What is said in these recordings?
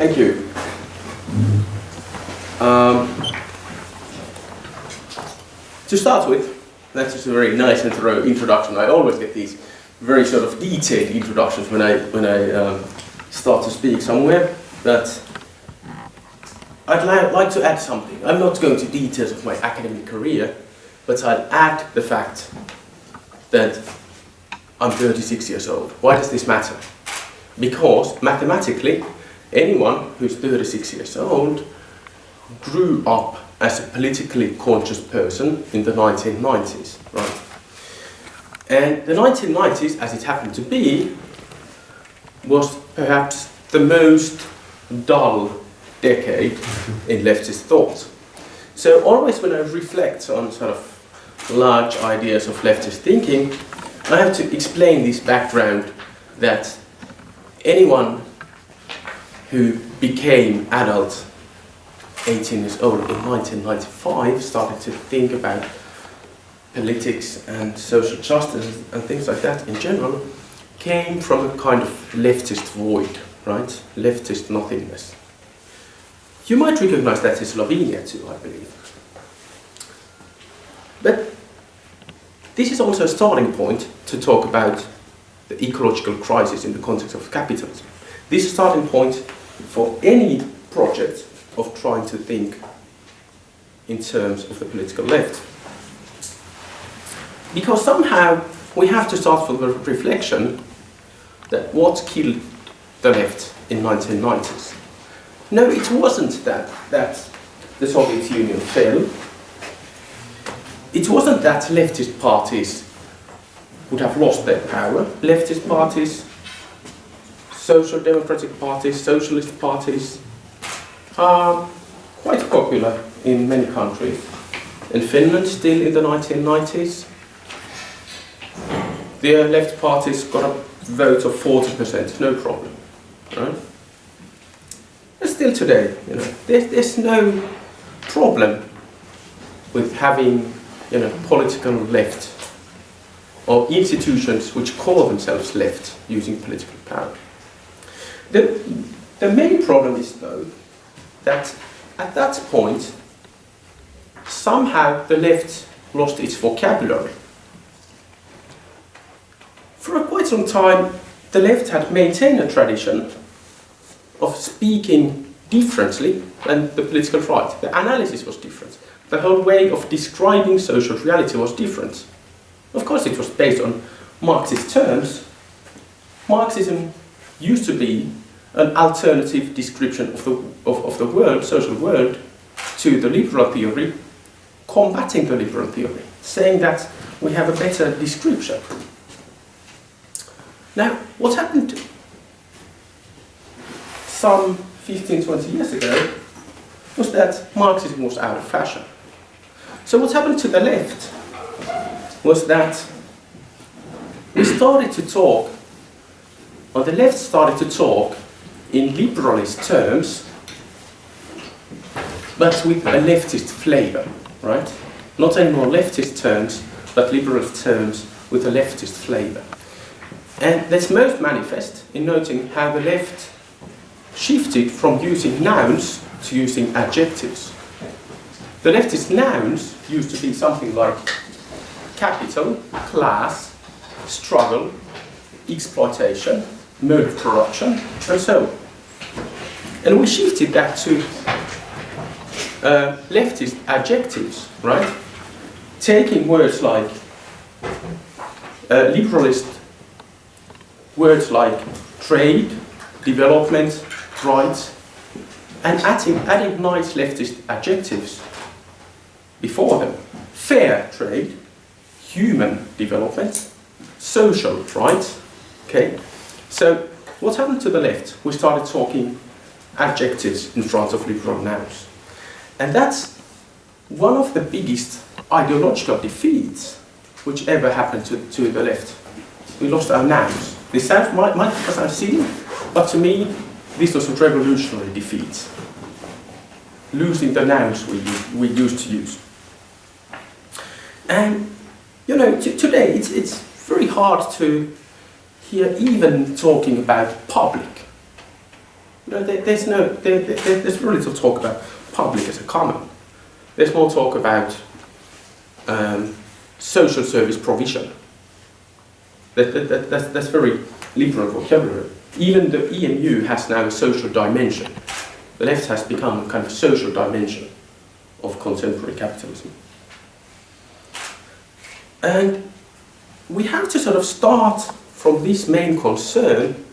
Thank you. Um, to start with, that's just a very nice intro introduction. I always get these very sort of detailed introductions when I when I um, start to speak somewhere. But I'd li like to add something. I'm not going to details of my academic career, but I'll add the fact that I'm 36 years old. Why does this matter? Because mathematically, anyone who's 36 years old grew up as a politically conscious person in the 1990s, right? And the 1990s, as it happened to be, was perhaps the most dull decade in leftist thought. So always when I reflect on sort of large ideas of leftist thinking, I have to explain this background that anyone who became adult 18 years old in 1995 started to think about politics and social justice and things like that in general came from a kind of leftist void, right? Leftist nothingness. You might recognize that in Slovenia too, I believe. But this is also a starting point to talk about the ecological crisis in the context of capitalism. This starting point for any project of trying to think in terms of the political left. Because somehow we have to start from the reflection that what killed the left in 1990s. No, it wasn't that, that the Soviet Union fell. It wasn't that leftist parties would have lost their power. Leftist parties, social democratic parties, socialist parties are quite popular in many countries. In Finland, still in the 1990s, the left parties got a vote of 40%, no problem. Right? Still today, you know, there's, there's no problem with having you know, political left or institutions which call themselves left using political power. The, the main problem is though that at that point somehow the left lost its vocabulary. For quite some time the left had maintained a tradition of speaking differently than the political right. The analysis was different. The whole way of describing social reality was different. Of course it was based on Marxist terms. Marxism used to be an alternative description of the, of, of the world, social world, to the liberal theory, combating the liberal theory, saying that we have a better description. Now, what happened some 15, 20 years ago was that Marxism was out of fashion. So what happened to the left was that we started to talk, or the left started to talk in liberalist terms, but with a leftist flavor, right? Not anymore leftist terms, but liberalist terms with a leftist flavor. And that's most manifest in noting how the left shifted from using nouns to using adjectives. The leftist nouns used to be something like capital, class, struggle, exploitation, mode of production, and so on. And we shifted that to uh, leftist adjectives, right? Taking words like uh, liberalist words like trade, development, rights, and adding, adding nice leftist adjectives before them. Fair trade, human development, social rights. Okay, so what happened to the left? We started talking adjectives in front of liberal nouns. And that's one of the biggest ideological defeats which ever happened to, to the left. We lost our nouns. This sounds, might, might sound silly, but to me, this was a revolutionary defeat. Losing the nouns we, we used to use. And, you know, today it's, it's very hard to hear even talking about public you know, there, there's no, there, there, there's very little talk about public as a common. There's more talk about um, social service provision. That, that, that, that's, that's very liberal vocabulary. Even the EMU has now a social dimension. The left has become kind of social dimension of contemporary capitalism. And we have to sort of start from this main concern.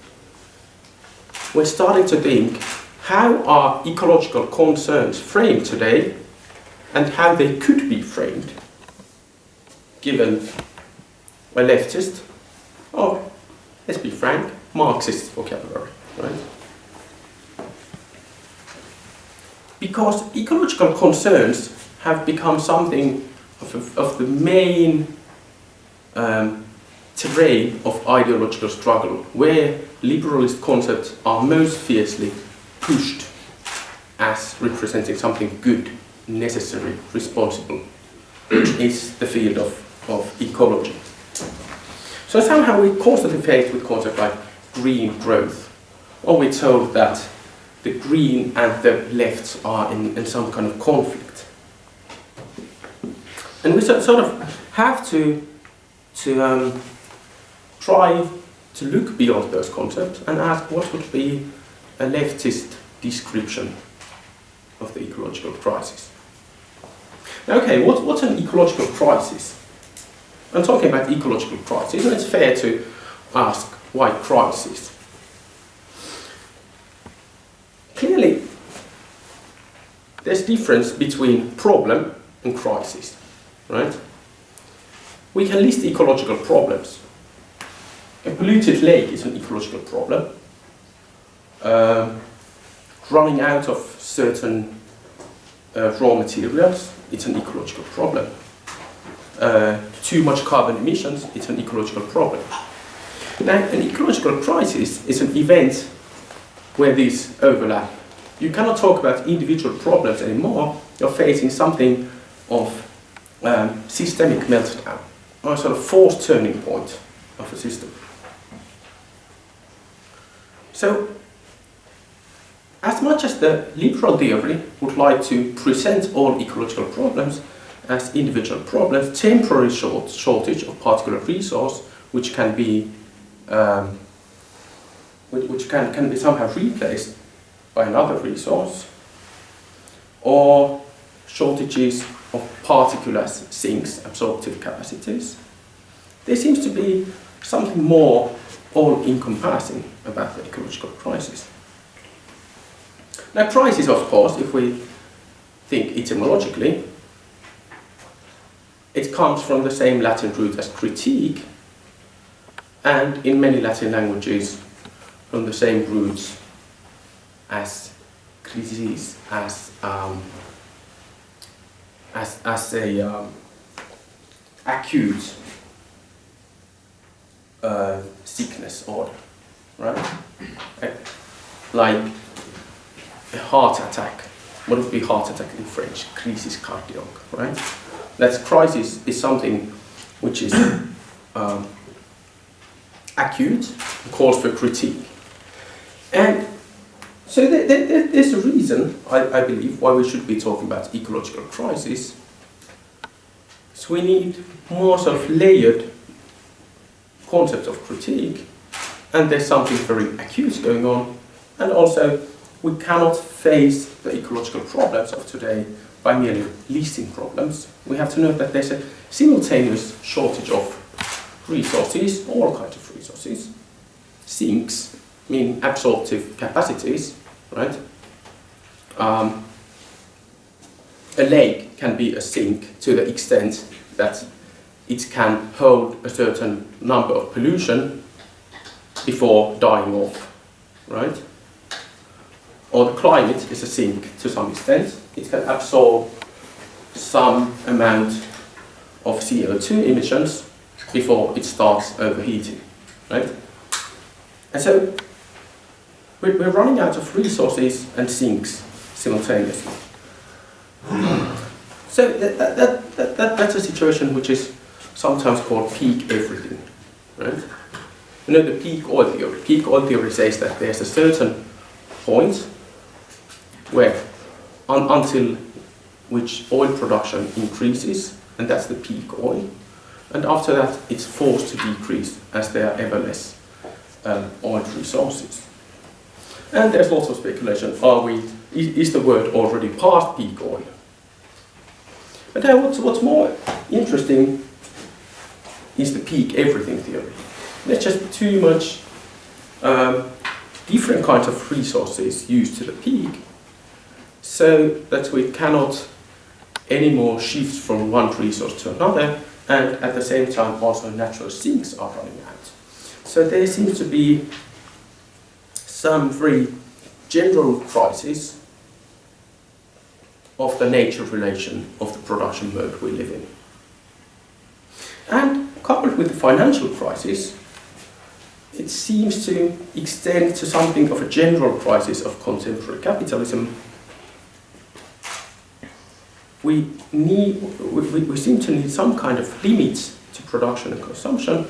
We're starting to think how are ecological concerns framed today and how they could be framed given a leftist or, let's be frank, Marxist vocabulary, right? Because ecological concerns have become something of, of the main um, terrain of ideological struggle, where liberalist concepts are most fiercely pushed as representing something good, necessary, responsible, is the field of, of ecology. So somehow we're constantly faced with concepts like green growth, or we're told that the green and the lefts are in, in some kind of conflict. And we sort of have to, to um, try to look beyond those concepts and ask what would be a leftist description of the ecological crisis. Okay, what, what's an ecological crisis? I'm talking about ecological crisis, and it's fair to ask why crisis? Clearly, there's difference between problem and crisis, right? We can list ecological problems. A polluted lake is an ecological problem. Um, running out of certain uh, raw materials, it's an ecological problem. Uh, too much carbon emissions, it's an ecological problem. Now, an ecological crisis is an event where these overlap. You cannot talk about individual problems anymore. You're facing something of um, systemic meltdown, or a sort of forced turning point of a system. So, as much as the liberal theory would like to present all ecological problems as individual problems, temporary short shortage of particular resource, which can be um, which, can, can be somehow replaced by another resource, or shortages of particulates, sinks, absorptive capacities. There seems to be something more all-encompassing about the ecological crisis. Now crisis, of course, if we think etymologically, it comes from the same Latin root as critique, and in many Latin languages from the same roots as crisis, as um, as as a um, acute uh, sickness order, right? Like a heart attack. What would be heart attack in French? Crisis cardiaque, right? That crisis is something which is um, acute, calls for critique. And so there, there, there's a reason, I, I believe, why we should be talking about ecological crisis. So we need more sort of layered concept of critique, and there's something very acute going on, and also we cannot face the ecological problems of today by merely listing problems. We have to note that there's a simultaneous shortage of resources, all kinds of resources, sinks, meaning absorptive capacities, right? Um, a lake can be a sink to the extent that it can hold a certain number of pollution before dying off, right? Or the climate is a sink to some extent. It can absorb some amount of CO2 emissions before it starts overheating, right? And so we're, running out of resources and sinks simultaneously. So that, that, that, that, that's a situation which is sometimes called peak everything, right? You know the peak oil theory. Peak oil theory says that there's a certain point where un until which oil production increases, and that's the peak oil. And after that, it's forced to decrease as there are ever less um, oil resources. And there's lots of speculation, are we, is the world already past peak oil? But what's, what's more interesting is the peak everything theory. There's just too much um, different kinds of resources used to the peak so that we cannot anymore shift from one resource to another and at the same time also natural sinks are running out. So there seems to be some very general crisis of the nature relation of the production mode we live in. And with the financial crisis, it seems to extend to something of a general crisis of contemporary capitalism. We, need, we, we seem to need some kind of limits to production and consumption,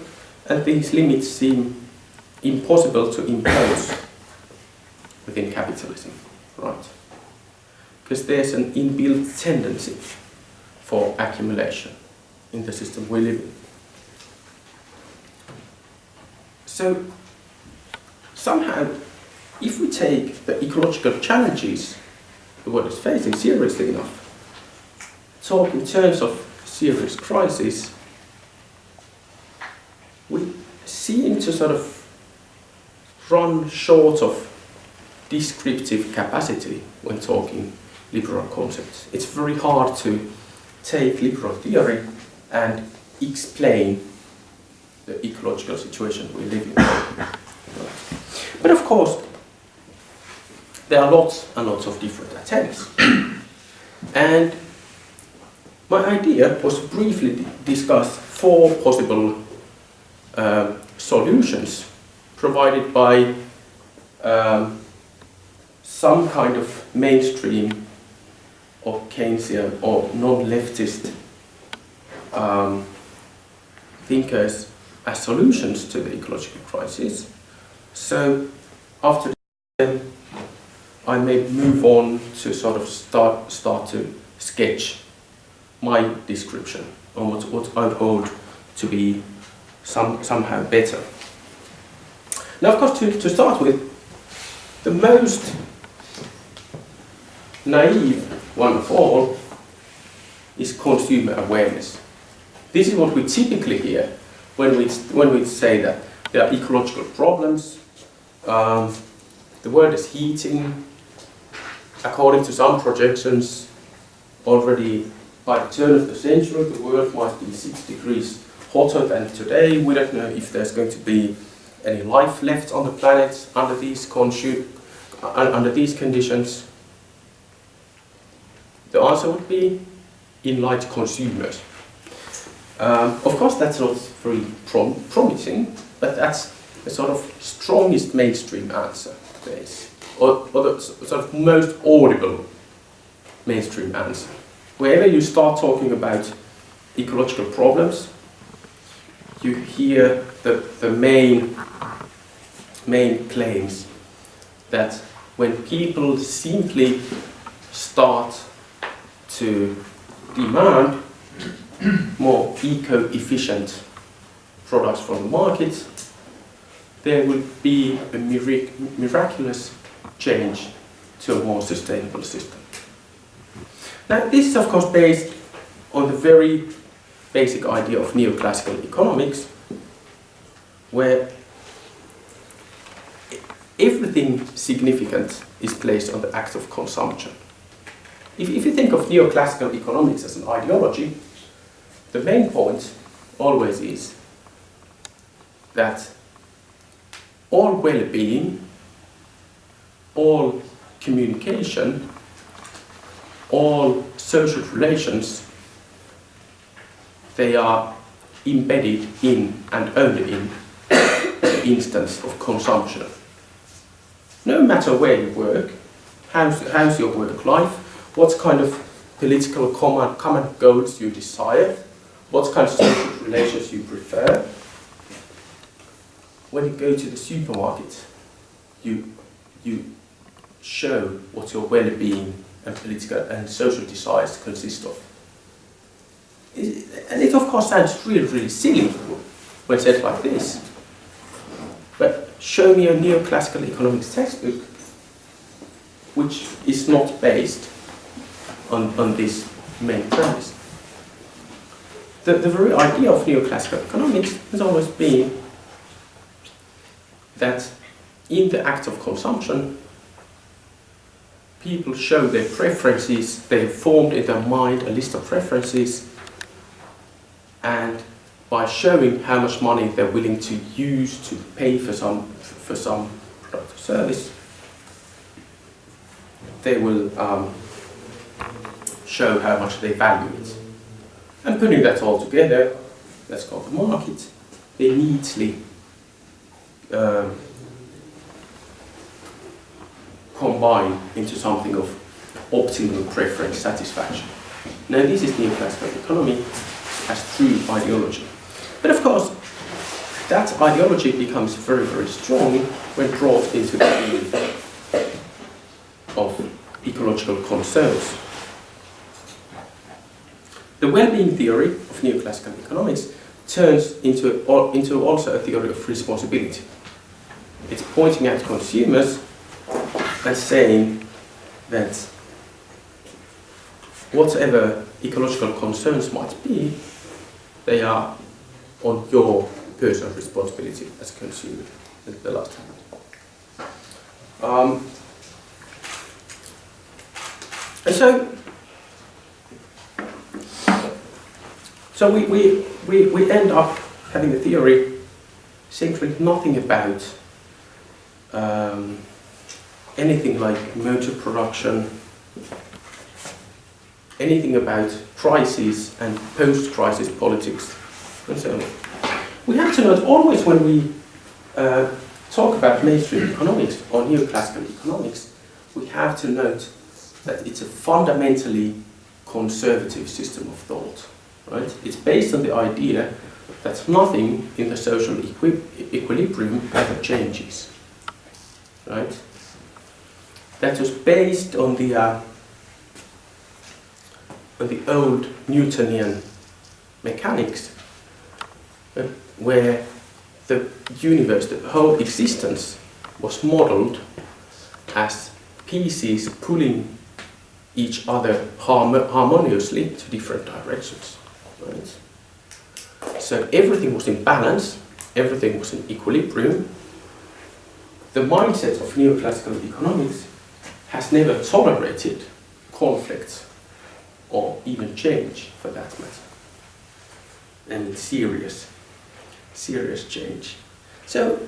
and these limits seem impossible to impose within capitalism, right? Because there's an inbuilt tendency for accumulation in the system we live in. So somehow, if we take the ecological challenges the world is facing seriously enough, talk in terms of serious crisis, we seem to sort of run short of descriptive capacity when talking liberal concepts. It's very hard to take liberal theory and explain the ecological situation we live in. But of course, there are lots and lots of different attempts. and my idea was to briefly discuss four possible um, solutions provided by um, some kind of mainstream or Keynesian or non-leftist um, thinkers as solutions to the ecological crisis. So after that, I may move on to sort of start, start to sketch my description on what, what I hold to be some, somehow better. Now, of course, to, to start with, the most naive one of all is consumer awareness. This is what we typically hear when we, when we say that there are ecological problems, um, the world is heating, according to some projections, already by the turn of the century the world might be 6 degrees hotter than today. We don't know if there's going to be any life left on the planet under these, under these conditions. The answer would be enlightened consumers. Um, of course, that's not very prom promising, but that's the sort of strongest mainstream answer to this, or, or the sort of most audible mainstream answer. Wherever you start talking about ecological problems, you hear the, the main, main claims that when people simply start to demand more eco-efficient products from the market, there will be a mirac miraculous change to a more sustainable system. Now this is of course based on the very basic idea of neoclassical economics where everything significant is placed on the act of consumption. If, if you think of neoclassical economics as an ideology, the main point always is that all well-being, all communication, all social relations, they are embedded in and only in the instance of consumption. No matter where you work, how's, how's your work life, what kind of political common, common goals you desire, what kind of social relations you prefer. When you go to the supermarket, you, you show what your well-being and political and social desires consist of. And it of course sounds really, really silly when said like this. But show me a neoclassical economics textbook which is not based on, on this main premise. The, the very idea of neoclassical economics has always been that in the act of consumption, people show their preferences, they formed in their mind a list of preferences, and by showing how much money they're willing to use to pay for some, for some product or service, they will um, show how much they value it. And putting that all together, that's called the market, they neatly um, combine into something of optimal preference satisfaction. Now this is the neoclassical economy as true ideology. But of course, that ideology becomes very, very strong when brought into the field of ecological concerns. The well-being theory of neoclassical economics turns into, into also a theory of responsibility. It's pointing at consumers and saying that whatever ecological concerns might be, they are on your personal responsibility as a consumer the last time. Um, and so, so we, we, we, we end up having a theory simply nothing about um, anything like mode of production, anything about crises and post-crisis politics, and so on. We have to note always when we uh, talk about mainstream economics or neoclassical economics, we have to note that it's a fundamentally conservative system of thought. Right? It's based on the idea that nothing in the social equi equilibrium ever changes. Right? that was based on the uh, on the old Newtonian mechanics, uh, where the universe, the whole existence, was modeled as pieces pulling each other harmoniously to different directions. Right? So everything was in balance, everything was in equilibrium. The mindset of neoclassical economics has never tolerated conflict or even change for that matter. And serious, serious change. So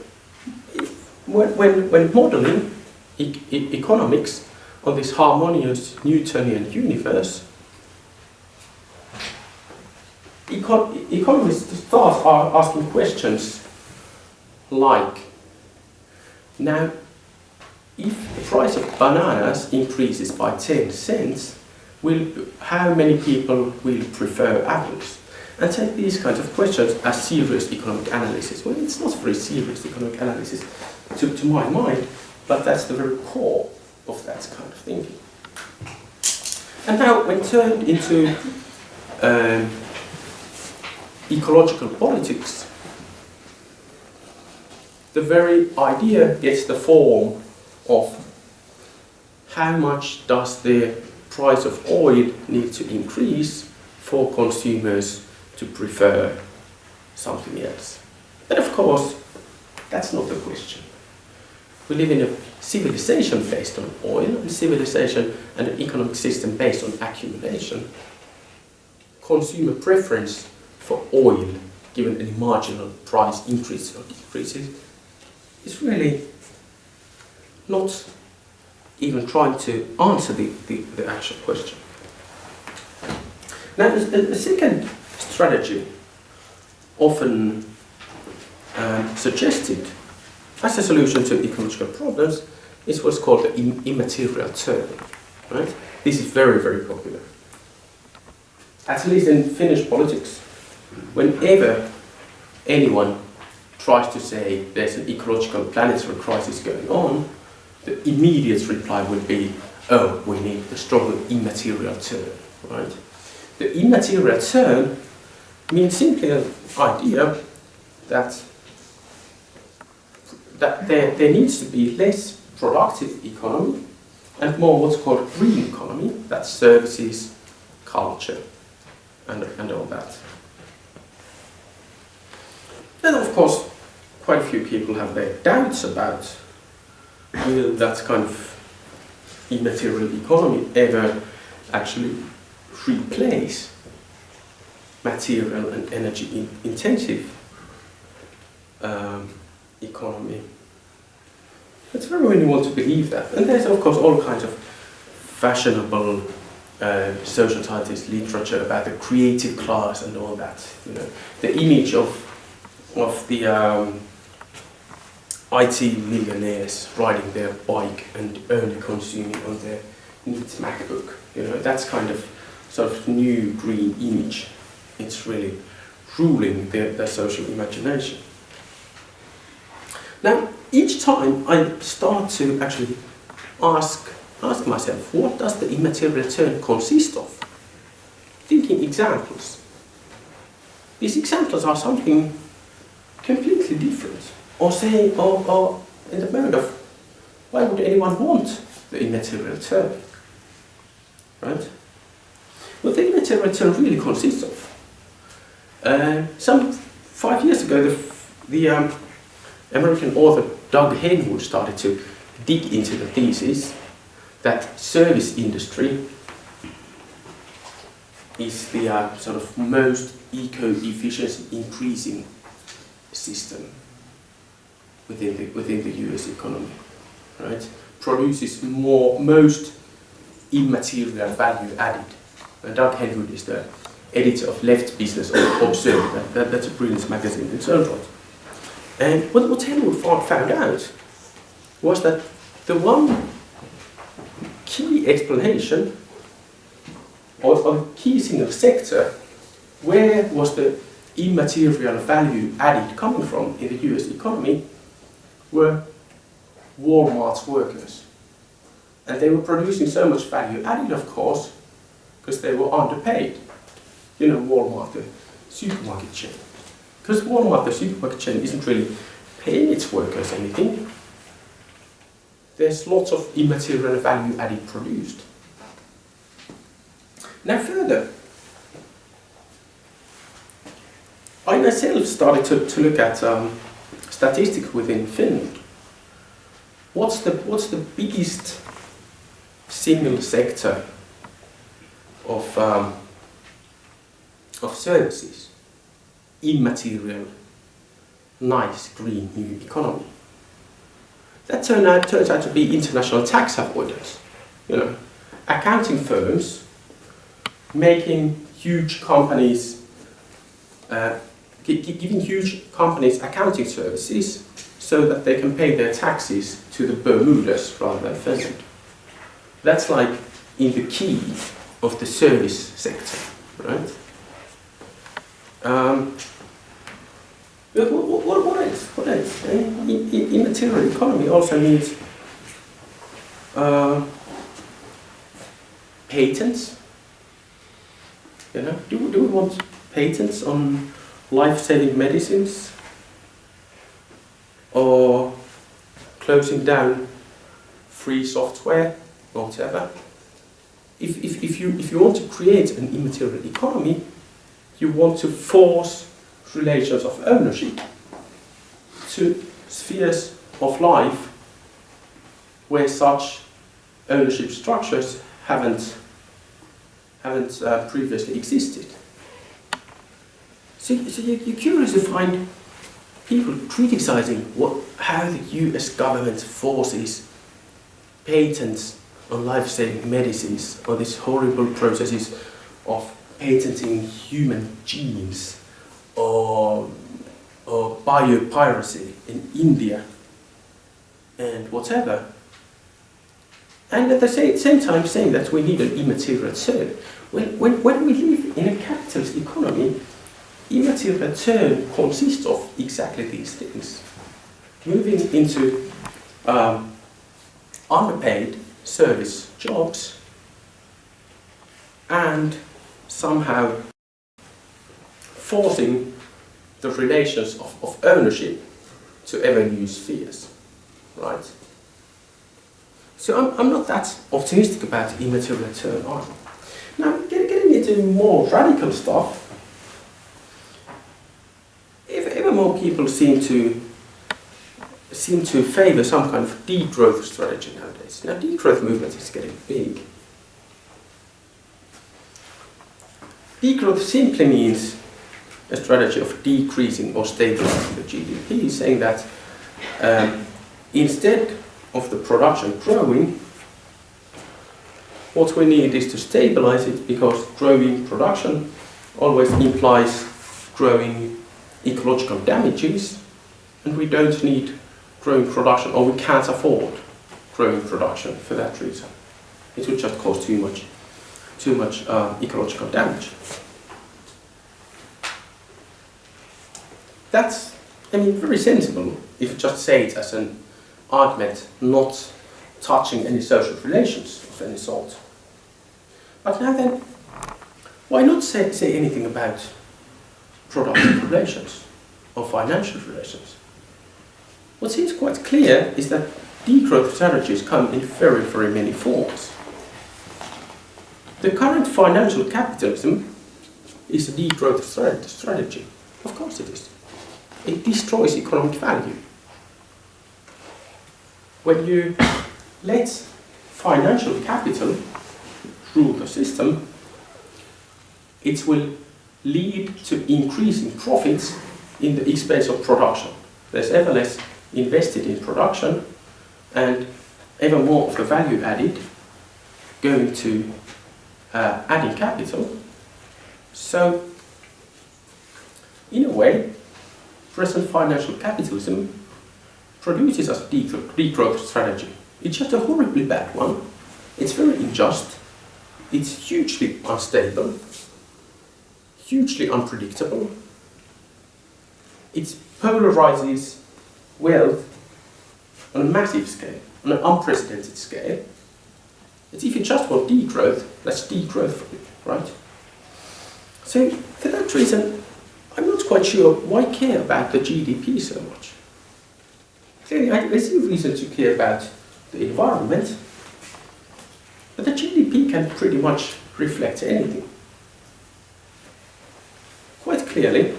when, when, when modeling e e economics on this harmonious Newtonian universe, econ economists start asking questions like, now if the price of bananas increases by 10 cents, will, how many people will prefer apples? And take these kinds of questions as serious economic analysis. Well, it's not very serious economic analysis to, to my mind, but that's the very core of that kind of thinking. And now, when turned into um, ecological politics, the very idea gets the form of how much does the price of oil need to increase for consumers to prefer something else. But of course, that's not the question. We live in a civilization based on oil, and civilization and an economic system based on accumulation. Consumer preference for oil, given any marginal price increase or decreases, is really not even trying to answer the, the, the actual question. Now, the, second strategy often um, suggested as a solution to ecological problems is what's called the Im immaterial turning. Right? This is very, very popular. At least in Finnish politics, whenever anyone tries to say there's an ecological planetary crisis going on, the immediate reply would be, oh, we need a stronger immaterial term, right? The immaterial term means simply an idea that that there, there needs to be less productive economy and more what's called green economy, that's services, culture, and, and all that. Then of course, quite a few people have their doubts about will that kind of immaterial economy ever actually replace material and energy in intensive um, economy. It's very when want to believe that. And there's of course all kinds of fashionable uh, social scientist literature about the creative class and all that. You know, the image of of the um, IT millionaires riding their bike and only consuming on their neat MacBook. You know, that's kind of sort of new green image. It's really ruling their, their social imagination. Now, each time I start to actually ask, ask myself, what does the immaterial turn consist of? Thinking examples. These examples are something completely different. Or say, or, or in the mode of, why would anyone want the immaterial turn? Right? What the immaterial turn really consists of. Uh, some five years ago, the, the um, American author Doug Henwood started to dig into the thesis that service industry is the uh, sort of most eco-efficiency increasing system within the, within the US economy, right? Produces more, most immaterial value added. And Doug Henwood is the editor of Left Business Observer. That, that, that's a brilliant magazine in its. And what, what Henwood found out was that the one key explanation of a key single sector, where was the immaterial value added coming from in the US economy, were Walmart's workers. And they were producing so much value added, of course, because they were underpaid. You know, Walmart, the supermarket chain. Because Walmart, the supermarket chain, isn't really paying its workers anything. There's lots of immaterial value added produced. Now further, I myself started to, to look at um, statistics within Finland. What's the, what's the biggest single sector of, um, of services? immaterial, nice, green new economy. That turned out, turns out to be international tax avoidance. You know, accounting firms making huge companies, uh, giving huge companies accounting services so that they can pay their taxes to the Bermudas rather than Finland. That's like in the key of the service sector, right? Um, what, what, what else? What else? Immaterial economy also needs uh, patents. You know, do, do we want patents on life-saving medicines or closing down free software or whatever? If, if, if, you, if you want to create an immaterial economy, you want to force relations of ownership to spheres of life where such ownership structures haven't, haven't uh, previously existed. So, so you're curious to find people criticizing what, how the US government forces patents on life-saving medicines on these horrible processes of patenting human genes or, or biopiracy in India and whatever. And at the same time saying that we need an immaterial turn. When, when, when we live in a capitalist economy, immaterial turn consists of exactly these things. Moving into um, underpaid service jobs and somehow forcing the relations of, of ownership to ever new spheres, right? So I'm, I'm not that optimistic about immaterial return either. Now, getting into more radical stuff, ever more people seem to seem to favour some kind of degrowth strategy nowadays. Now, degrowth movement is getting big. Degrowth simply means a strategy of decreasing or stabilizing the GDP, saying that um, instead of the production growing, what we need is to stabilize it because growing production always implies growing ecological damages and we don't need growing production or we can't afford growing production for that reason. It would just cause too much, too much uh, ecological damage. That's, I mean, very sensible if you just say it as an argument not touching any social relations of any sort. But now then, why not say, say anything about productive relations or financial relations? What seems quite clear is that degrowth strategies come in very, very many forms. The current financial capitalism is a degrowth strategy. Of course it is. It destroys economic value. When you let financial capital rule the system, it will lead to increasing profits in the expense of production. There's ever less invested in production and ever more of the value added going to uh, adding capital. So, in a way, present financial capitalism produces a degrowth strategy. It's just a horribly bad one. It's very unjust. It's hugely unstable, hugely unpredictable. It polarizes wealth on a massive scale, on an unprecedented scale. It's if you just want degrowth, let's degrowth right? So for that reason, I'm not quite sure why care about the GDP so much. Clearly, I, see a reason to care about the environment, but the GDP can pretty much reflect anything. Clearly,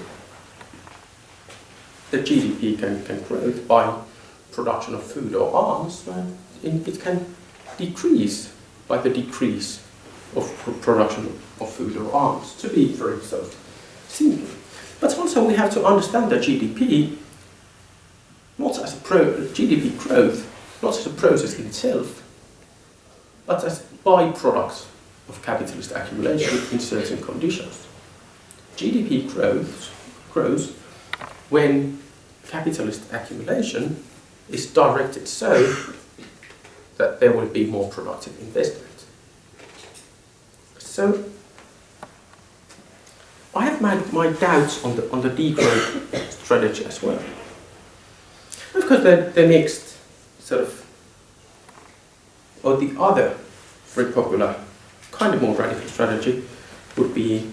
the GDP can, can grow by production of food or arms, it can decrease by the decrease of production of food or arms, to be very so simple. But also we have to understand that GDP not as a pro GDP growth, not as a process in itself, but as byproducts of capitalist accumulation in certain conditions. GDP grows, grows when capitalist accumulation is directed so that there will be more productive investment. So I have my, my doubts on the, on the degrowth strategy as well. Of course, the, the next sort of, or the other very popular, kind of more radical strategy would be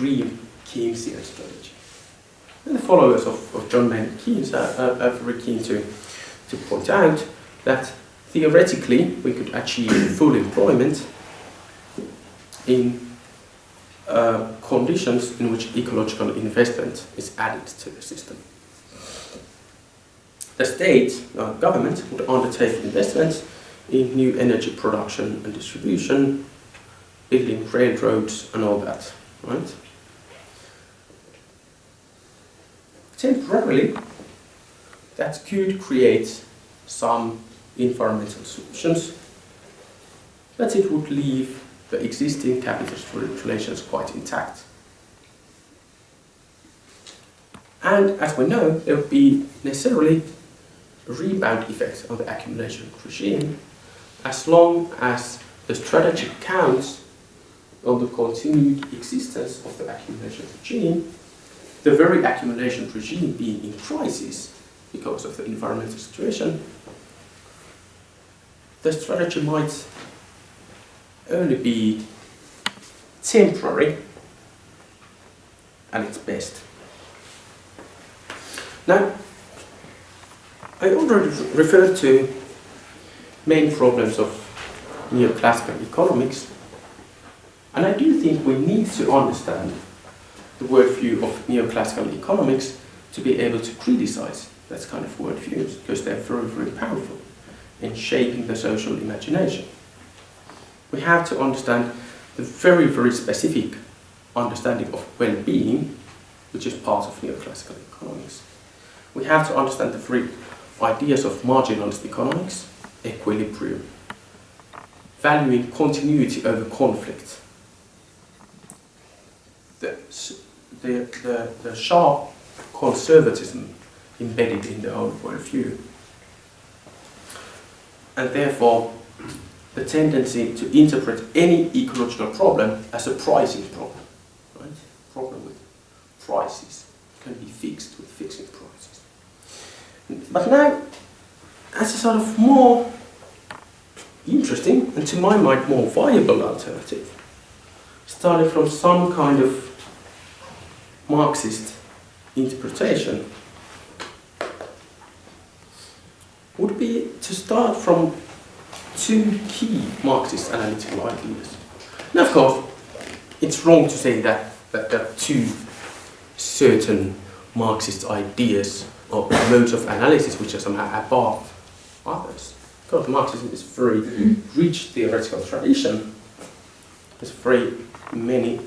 green Keynesian strategy. And the followers of, of John Maynard Keynes are, are, are very keen to, to point out that theoretically we could achieve full employment in uh, conditions in which ecological investment is added to the system. The state, uh, government, would undertake investments in new energy production and distribution, building railroads and all that, right? Temporarily, that could create some environmental solutions, but it would leave the existing capitalist relations quite intact. And as we know, there would be necessarily rebound effect on the accumulation regime as long as the strategy counts on the continued existence of the accumulation regime, the very accumulation regime being in crisis because of the environmental situation, the strategy might only be temporary at its best. Now, I already referred to main problems of neoclassical economics, and I do think we need to understand the worldview of neoclassical economics to be able to criticize that kind of worldviews, because they're very, very powerful in shaping the social imagination. We have to understand the very, very specific understanding of well-being, which is part of neoclassical economics. We have to understand the three ideas of marginalist economics, equilibrium, valuing continuity over conflict, the, the, the, the sharp conservatism embedded in the old worldview. And therefore, the tendency to interpret any ecological problem as a pricing problem. Right? Problem with prices can be fixed with fixing prices. But now, as a sort of more interesting and to my mind more viable alternative, starting from some kind of Marxist interpretation, would be to start from two key Marxist analytical ideas. Now, of course, it's wrong to say that, that there are two certain Marxist ideas or modes of analysis which are somehow above others. Because Marxism is very rich theoretical tradition. There's very many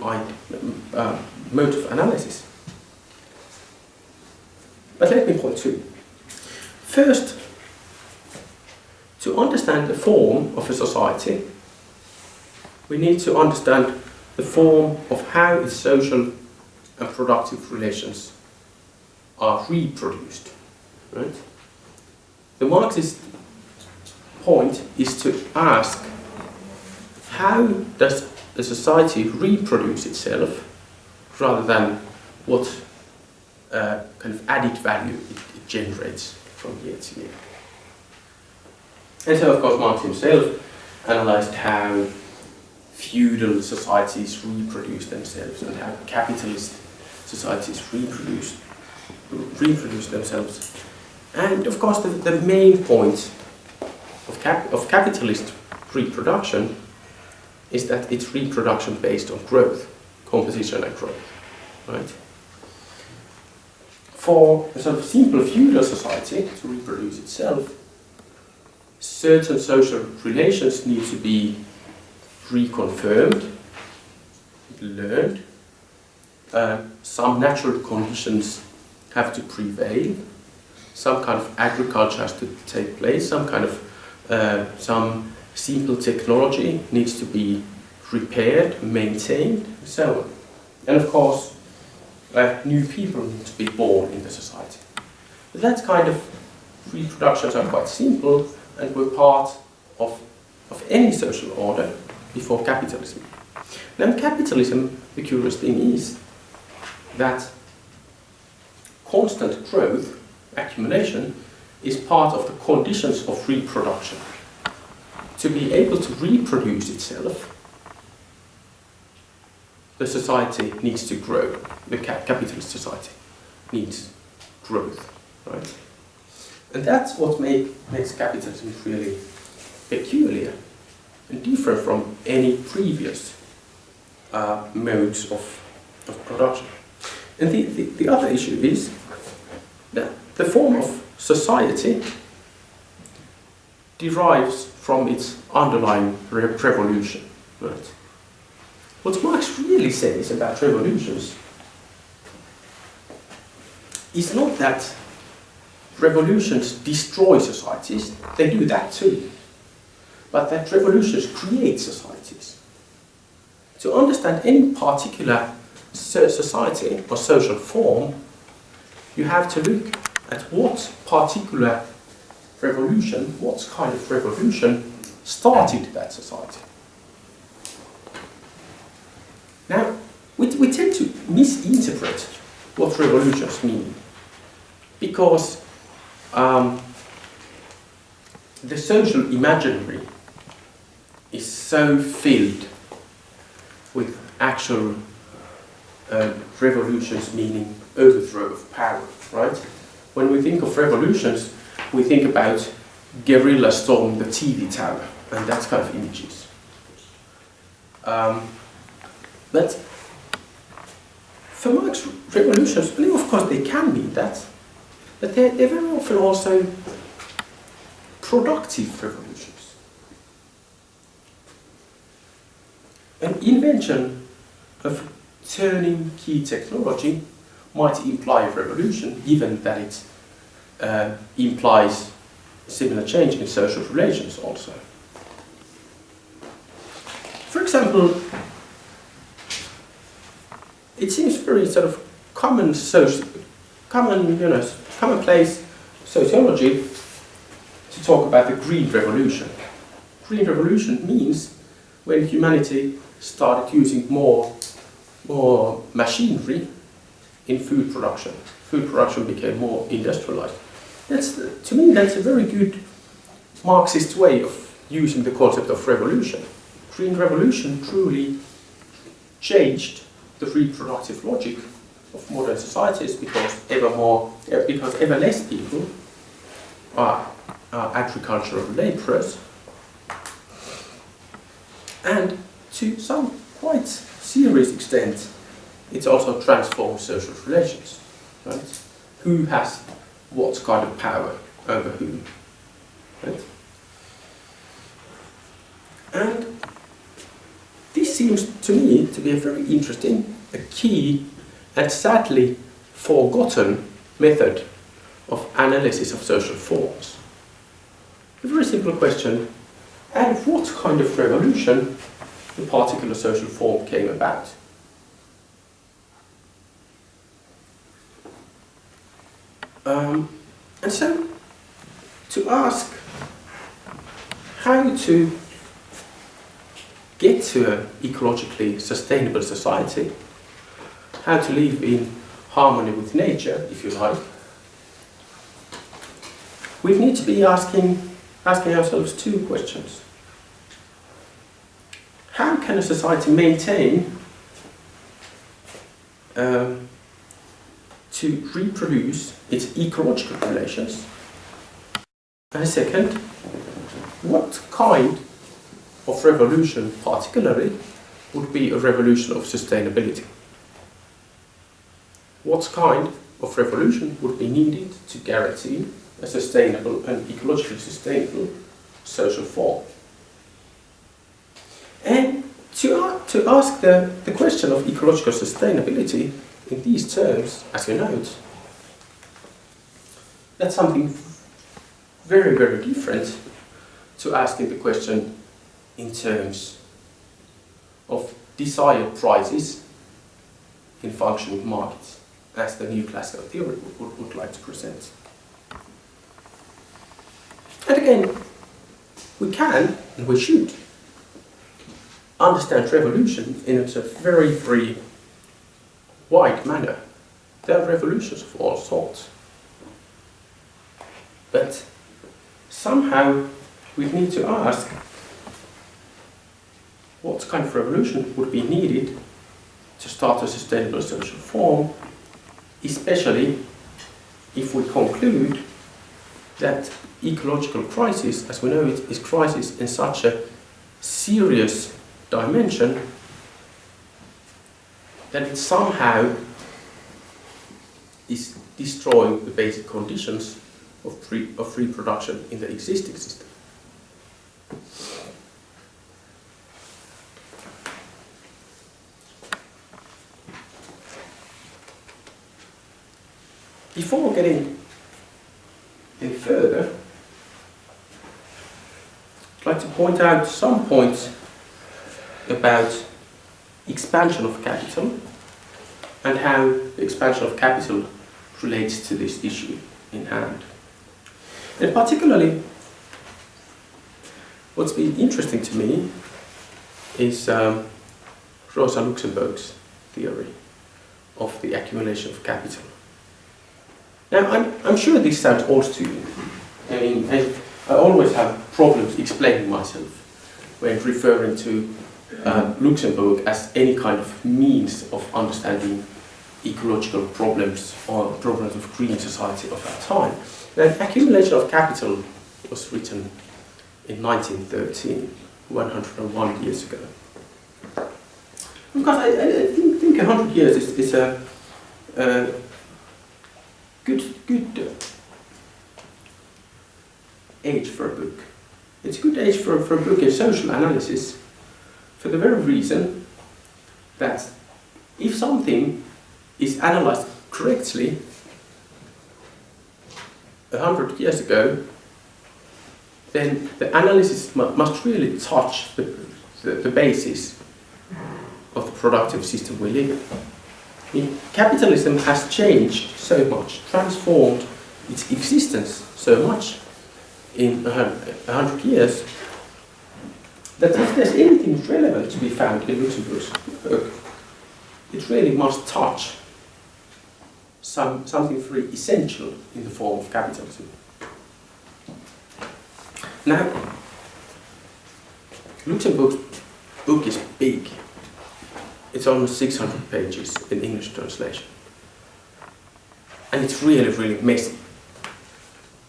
uh, of analysis. But let me point two. First, to understand the form of a society, we need to understand the form of how its social and productive relations are reproduced. Right? The Marxist point is to ask how does the society reproduce itself rather than what uh, kind of added value it, it generates from year to year. And so, of course, Marx himself analyzed how feudal societies reproduce themselves and how capitalist societies reproduce, reproduce themselves. And of course, the, the main point of, cap, of capitalist reproduction is that it's reproduction based on growth, composition growth, right? For a sort of simple feudal society to reproduce itself, certain social relations need to be reconfirmed, learned. Uh, some natural conditions have to prevail. Some kind of agriculture has to take place. Some kind of uh, some simple technology needs to be repaired, maintained, and so on. And of course, uh, new people need to be born in the society. But that kind of reproductions are quite simple and were part of, of any social order before capitalism. In capitalism, the curious thing is that constant growth, accumulation, is part of the conditions of reproduction. To be able to reproduce itself, the society needs to grow. The capitalist society needs growth, right? And that's what make, makes capitalism really peculiar and different from any previous uh, modes of, of production. And the, the, the other issue is that the form of society derives from its underlying re revolution. Right? What Marx really says about revolutions is not that revolutions destroy societies, they do that too. But that revolutions create societies. To understand any particular society or social form, you have to look at what particular revolution, what kind of revolution started that society. Now, we, we tend to misinterpret what revolutions mean because um, the social imaginary is so filled with actual uh, revolutions, meaning overthrow of power, right? When we think of revolutions, we think about guerrilla storming the TV tower and that kind of images. Um, but for Marx, revolutions, well, of course, they can be that, but they're, they're very often also productive revolutions. An invention of turning key technology might imply a revolution, given that it uh, implies similar change in social relations also. For example, it seems very sort of common social, common, you know, commonplace sociology to talk about the Green Revolution. Green Revolution means when humanity started using more, more machinery in food production. Food production became more industrialized. That's, to me, that's a very good Marxist way of using the concept of revolution. Green Revolution truly changed the reproductive logic of modern societies because ever more, eh, because ever less people are, are agricultural laborers and to some quite serious extent it also transforms social relations, right? Who has what kind of power over whom, right? And this seems to me to be a very interesting, a key and sadly forgotten method of analysis of social forms. A very simple question, and what kind of revolution the particular social form came about? Um, and so, to ask how to get to an ecologically sustainable society, how to live in harmony with nature, if you like, we need to be asking, asking ourselves two questions. How can a society maintain um, to reproduce its ecological relations? And second, what kind of revolution particularly would be a revolution of sustainability? What kind of revolution would be needed to guarantee a sustainable and ecologically sustainable social form? And to, to ask the, the question of ecological sustainability in these terms, as you note, that's something very, very different to asking the question in terms of desired prices in functioning markets, as the neoclassical theory would, would like to present. And again, we can and we should understand revolution in a very, very wide manner. There are revolutions of all sorts. But somehow we need to ask what kind of revolution would be needed to start a sustainable social form, especially if we conclude that ecological crisis, as we know it, is crisis in such a serious dimension that it somehow is destroying the basic conditions of, pre of reproduction in the existing system. Before getting any further, I'd like to point out some points about expansion of capital and how the expansion of capital relates to this issue in hand. And particularly, what's been interesting to me is um, Rosa Luxemburg's theory of the accumulation of capital. Now, I'm, I'm sure this sounds odd to you. I mean, I, I always have problems explaining myself when referring to uh, Luxemburg as any kind of means of understanding ecological problems or problems of green society of our time. The accumulation of capital was written in 1913, 101 years ago. Because I, I think, think 100 years is, is a, a good, good uh, age for a book. It's a good age for, for a book in social analysis for the very reason that if something is analyzed correctly a hundred years ago, then the analysis must really touch the, the, the, basis of the productive system we live in. Capitalism has changed so much, transformed its existence so much in a hundred years, that if there's anything relevant to be found in Luxemburg's book, it really must touch some, something very essential in the form of capitalism. Now, Luxemburg's book is big. It's almost 600 pages in English translation. And it's really, really messy.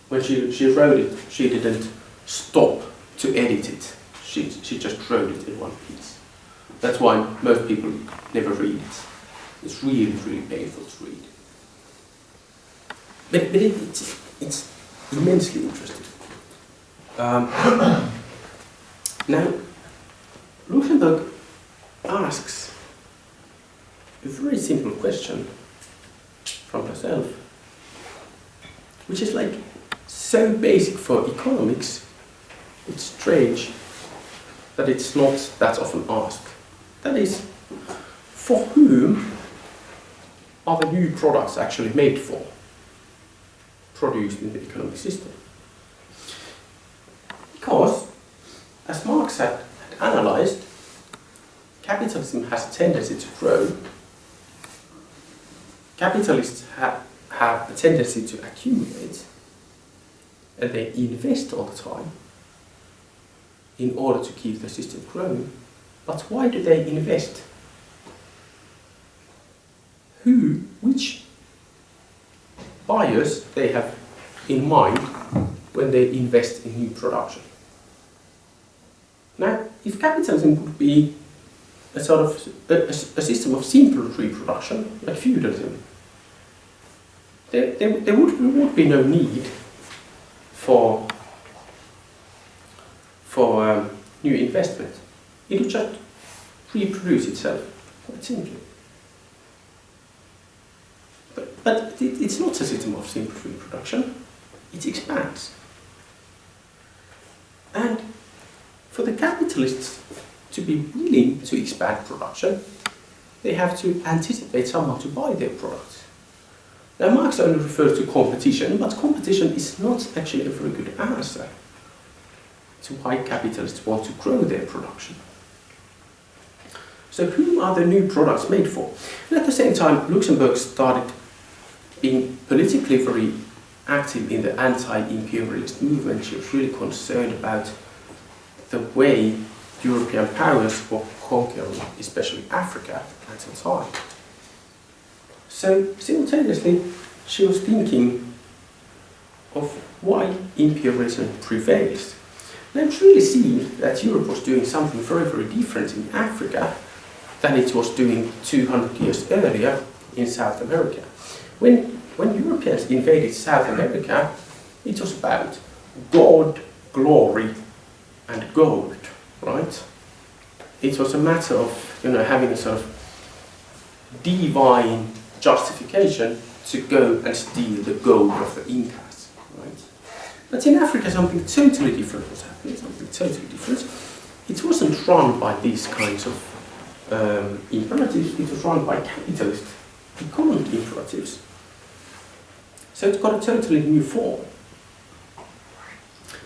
When she, she wrote it, she didn't stop to edit it. She, she just wrote it in one piece. That's why most people never read it. It's really, really painful to read. But, but it, it's, it's immensely interesting. Um, now, Luxemburg asks a very simple question from herself, which is like so basic for economics, it's strange that it's not that often asked. That is, for whom are the new products actually made for? produced in the economic system. Because, as Marx had, had analyzed, capitalism has a tendency to grow. Capitalists ha have a tendency to accumulate, and they invest all the time in order to keep the system growing. But why do they invest? Who, which buyers they have in mind when they invest in new production. Now, if capitalism would be a sort of a, a, system of simple reproduction, like feudalism, there, there, there, would, would be no need for, for um, new investment. It would just reproduce itself, quite simply. But, but it, it's not a system of simple reproduction, it expands. And for the capitalists to be willing to expand production, they have to anticipate someone to buy their products. Now Marx only refers to competition, but competition is not actually a very good answer to why capitalists want to grow their production. So whom are the new products made for? And at the same time, Luxemburg started being politically very active in the anti-imperialist movement, she was really concerned about the way European powers for conquering, especially Africa at the time. So simultaneously, she was thinking of why imperialism prevails. And I'm really seeing that Europe was doing something very, very different in Africa than it was doing 200 years earlier in South America. When when Europeans invaded South America, it was about God, glory, and gold, right? It was a matter of, you know, having a sort of divine justification to go and steal the gold of the Incas, right? But in Africa, something totally different was happening, something totally different. It wasn't run by these kinds of um, imperatives, it was run by capitalist economic imperatives. So it's got a totally new form.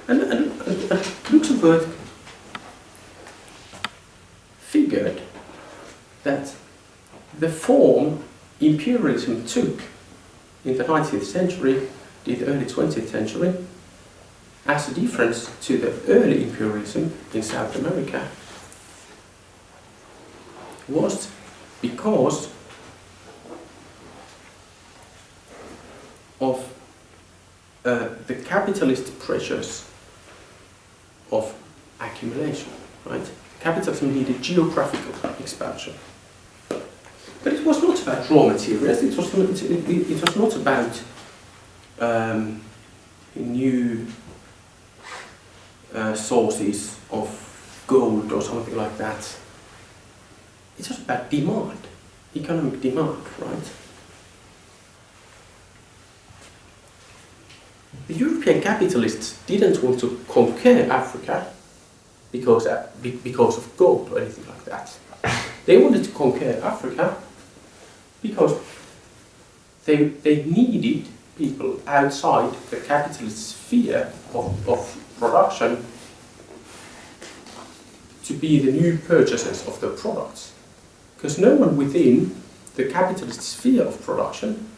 And, and, and Luxemburg figured that the form imperialism took in the 19th century, the early 20th century, as a difference to the early imperialism in South America was because of uh, the capitalist pressures of accumulation, right? Capitalism needed geographical expansion. But it was not about raw materials, it was not, it, was not about um, new uh, sources of gold or something like that. It's just about demand, economic demand, right? The European capitalists didn't want to conquer Africa because, uh, because of gold or anything like that. They wanted to conquer Africa because they, they needed people outside the capitalist sphere of, of production to be the new purchasers of the products. Because no one within the capitalist sphere of production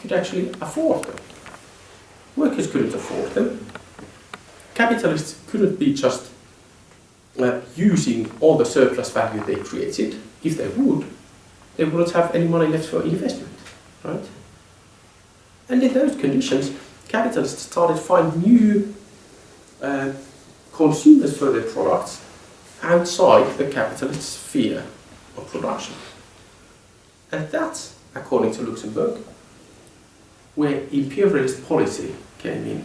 could actually afford them. Workers couldn't afford them. Capitalists couldn't be just using all the surplus value they created. If they would, they wouldn't have any money left for investment, right? And in those conditions, capitalists started to find new uh, consumers for their products outside the capitalist sphere of production. And that, according to Luxemburg, where imperialist policy came in.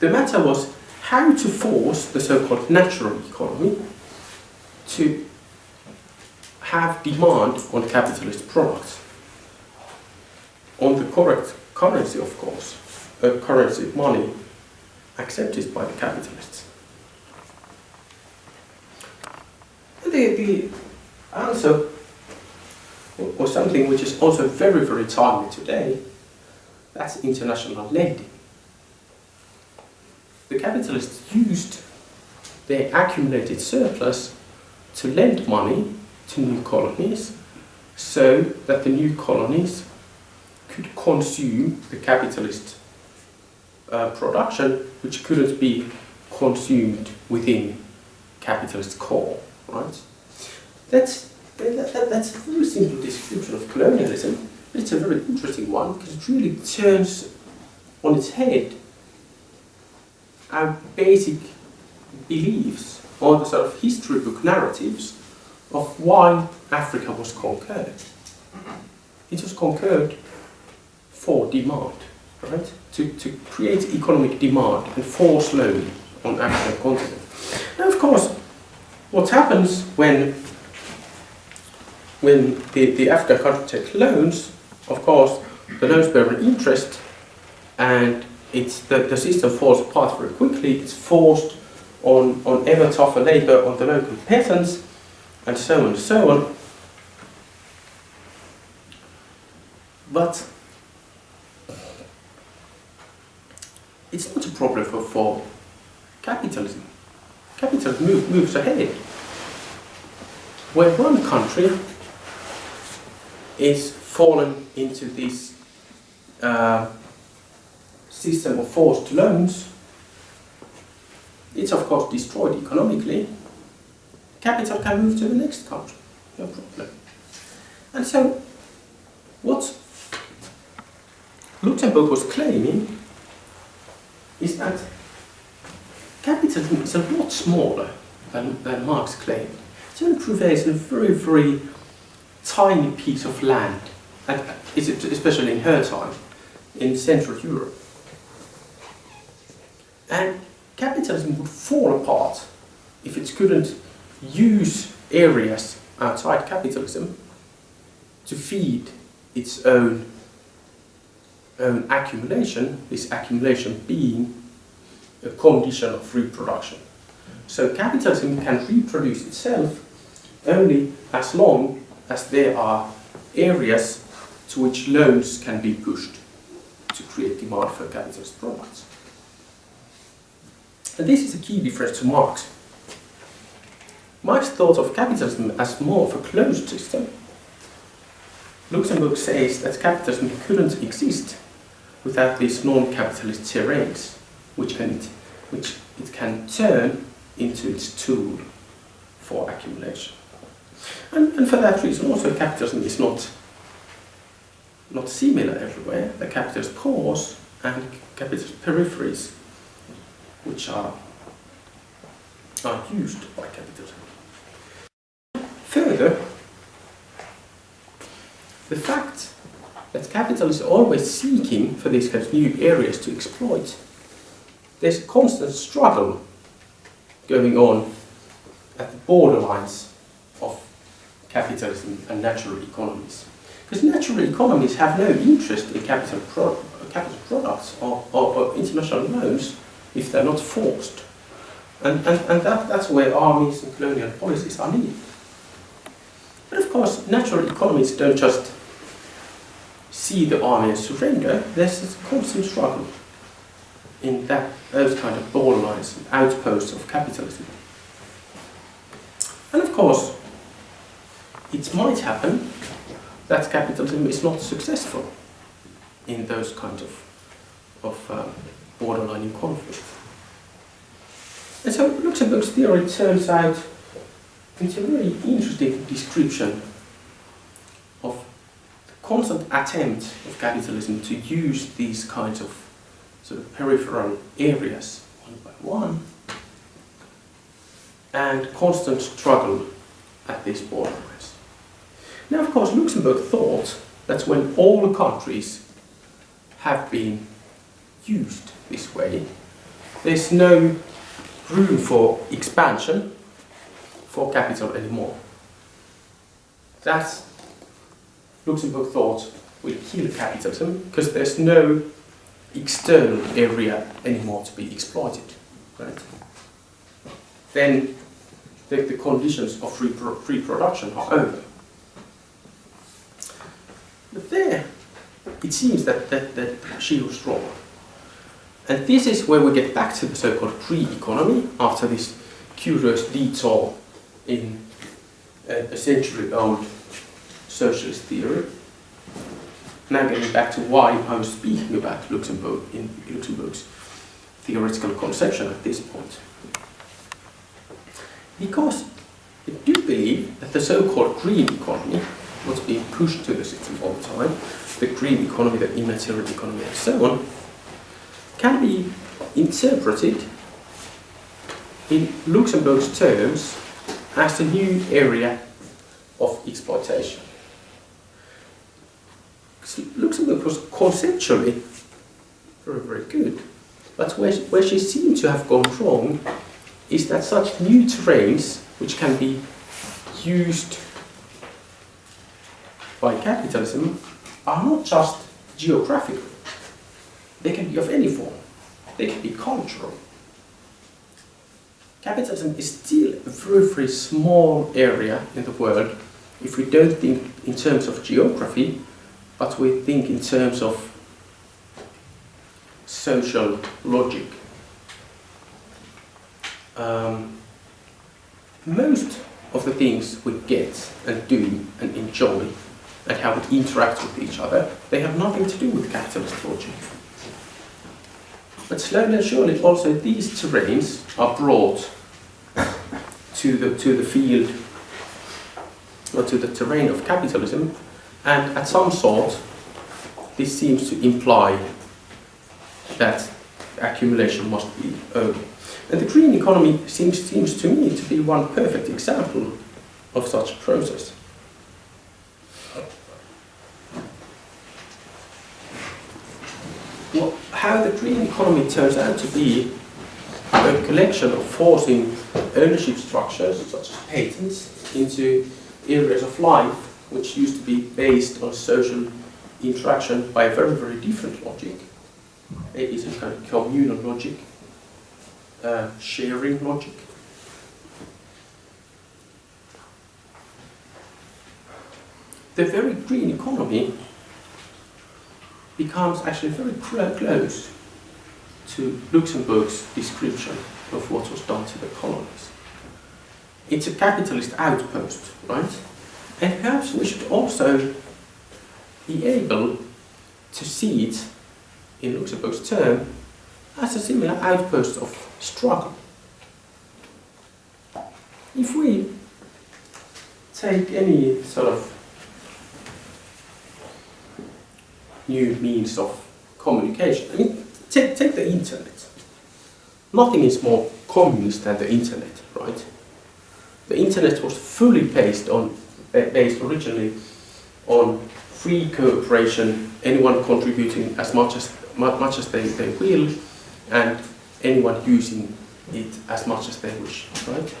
The matter was how to force the so-called natural economy to have demand on capitalist products. On the correct currency, of course, a currency, of money, accepted by the capitalists. The, the answer was something which is also very, very timely today. That's international lending. The capitalists used their accumulated surplus to lend money to new colonies so that the new colonies could consume the capitalist uh, production which couldn't be consumed within capitalist core, right? That's, that, that, that's a very simple description of colonialism, but it's a very interesting one because it really turns on its head our basic beliefs or the sort of history book narratives of why Africa was conquered. It was conquered for demand, right? To, to create economic demand and force loan on African continent. Now, of course, what happens when when the, the African country takes loans, of course, the loans bear an interest and it's the, the system falls apart very quickly. It's forced on, on ever tougher labour on the local peasants and so on and so on. But it's not a problem for, for capitalism. Capitalism move, moves ahead. When one country is fallen into this uh, system of forced loans, it's of course destroyed economically. Capital can move to the next country, no problem. And so, what Luxemburg was claiming is that capitalism is a lot smaller than, than Marx claimed. It only prevails in a very, very tiny piece of land, and especially in her time, in Central Europe. And capitalism would fall apart if it couldn't use areas outside capitalism to feed its own own accumulation, this accumulation being a condition of reproduction. So capitalism can reproduce itself only as long as there are areas to which loans can be pushed to create demand for capitalist products. And this is a key difference to Marx. Marx thought of capitalism as more of a closed system. Luxemburg says that capitalism couldn't exist without these non-capitalist terrains, which can it, which it can turn into its tool for accumulation. And, and for that reason also capitalism is not not similar everywhere. The capitalist cores and capitalist peripheries which are are used by capitalism. Further, the fact that capital is always seeking for these kind of new areas to exploit, there's a constant struggle going on at the borderlines of capitalism and natural economies. Because natural economies have no interest in capital, pro capital products or, or, or international loans if they're not forced. And, and, and that, that's where armies and colonial policies are needed. But of course, natural economies don't just see the army and surrender. There's a constant struggle in that, those kind of borderlines, and outposts of capitalism. And of course, it might happen that capitalism is not successful in those kinds of, of um, borderline in conflict. And so Luxemburg's theory turns out it's a very interesting description of the constant attempt of capitalism to use these kinds of sort of peripheral areas one by one and constant struggle at these borderlines. Now, of course, Luxemburg thought that when all the countries have been used this way, there's no room for expansion for capital anymore. That's Luxemburg thought will kill capitalism because there's no external area anymore to be exploited. Right? Then the, the conditions of free, pro free production are over. But there, it seems that, that, that she was wrong. And this is where we get back to the so-called pre-economy after this curious detour in a, century-old socialist theory. Now getting back to why I was speaking about Luxemburg in Luxemburg's theoretical conception at this point. Because I do believe that the so-called green economy, what's being pushed to the system all the time, the green economy, the immaterial economy and so on, can be interpreted in Luxemburg's terms as a new area of exploitation. Luxemburg was conceptually very, very good, but where, where she seemed to have gone wrong is that such new terrains, which can be used by capitalism, are not just geographical. They can be of any form. They can be cultural. Capitalism is still a very, very small area in the world if we don't think in terms of geography, but we think in terms of social logic. Um, most of the things we get and do and enjoy and how we interact with each other, they have nothing to do with capitalist logic. But slowly and surely also these terrains are brought to the, to the field or to the terrain of capitalism and at some sort this seems to imply that accumulation must be over. And the green economy seems, seems to me to be one perfect example of such a process. Well, how the green economy turns out to be a collection of forcing ownership structures, such as patents, into areas of life which used to be based on social interaction by a very, very different logic. It is a kind of communal logic, uh, sharing logic. The very green economy becomes actually very close to Luxemburg's description of what was done to the colonies. It's a capitalist outpost, right? And perhaps we should also be able to see it in Luxemburg's term as a similar outpost of struggle. If we take any sort of new means of communication, I mean, take, take the internet. Nothing is more communist than the internet, right? The internet was fully based on based originally on free cooperation, anyone contributing as much as much as they, they will, and anyone using it as much as they wish, right?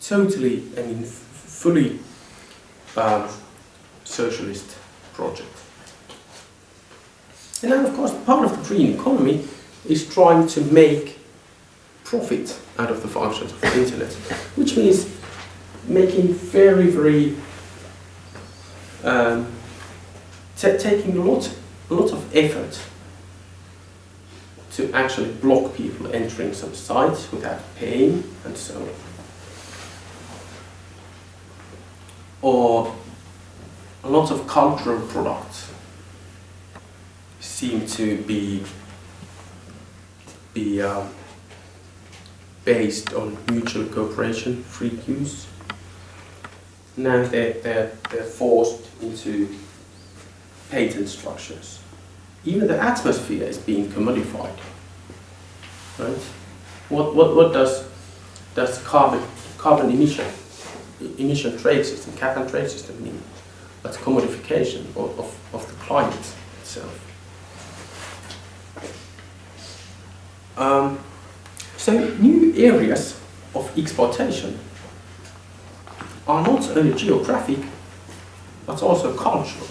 Totally, I mean, fully uh, socialist project. And then, of course, part of the green economy is trying to make profit out of the functions of the internet, which means making very, very um, taking a lot, a lot of effort to actually block people entering some sites without paying and so on. Or a lot of cultural products seem to be be um, based on mutual cooperation, free use. Now they're, they're, they're forced into patent structures. Even the atmosphere is being commodified. Right? What, what, what does, does carbon, carbon emission, emission trade system, cap and trade system mean? That's commodification of, of, of the climate itself. Um, so new areas of exploitation are not only geographic, but also cultural.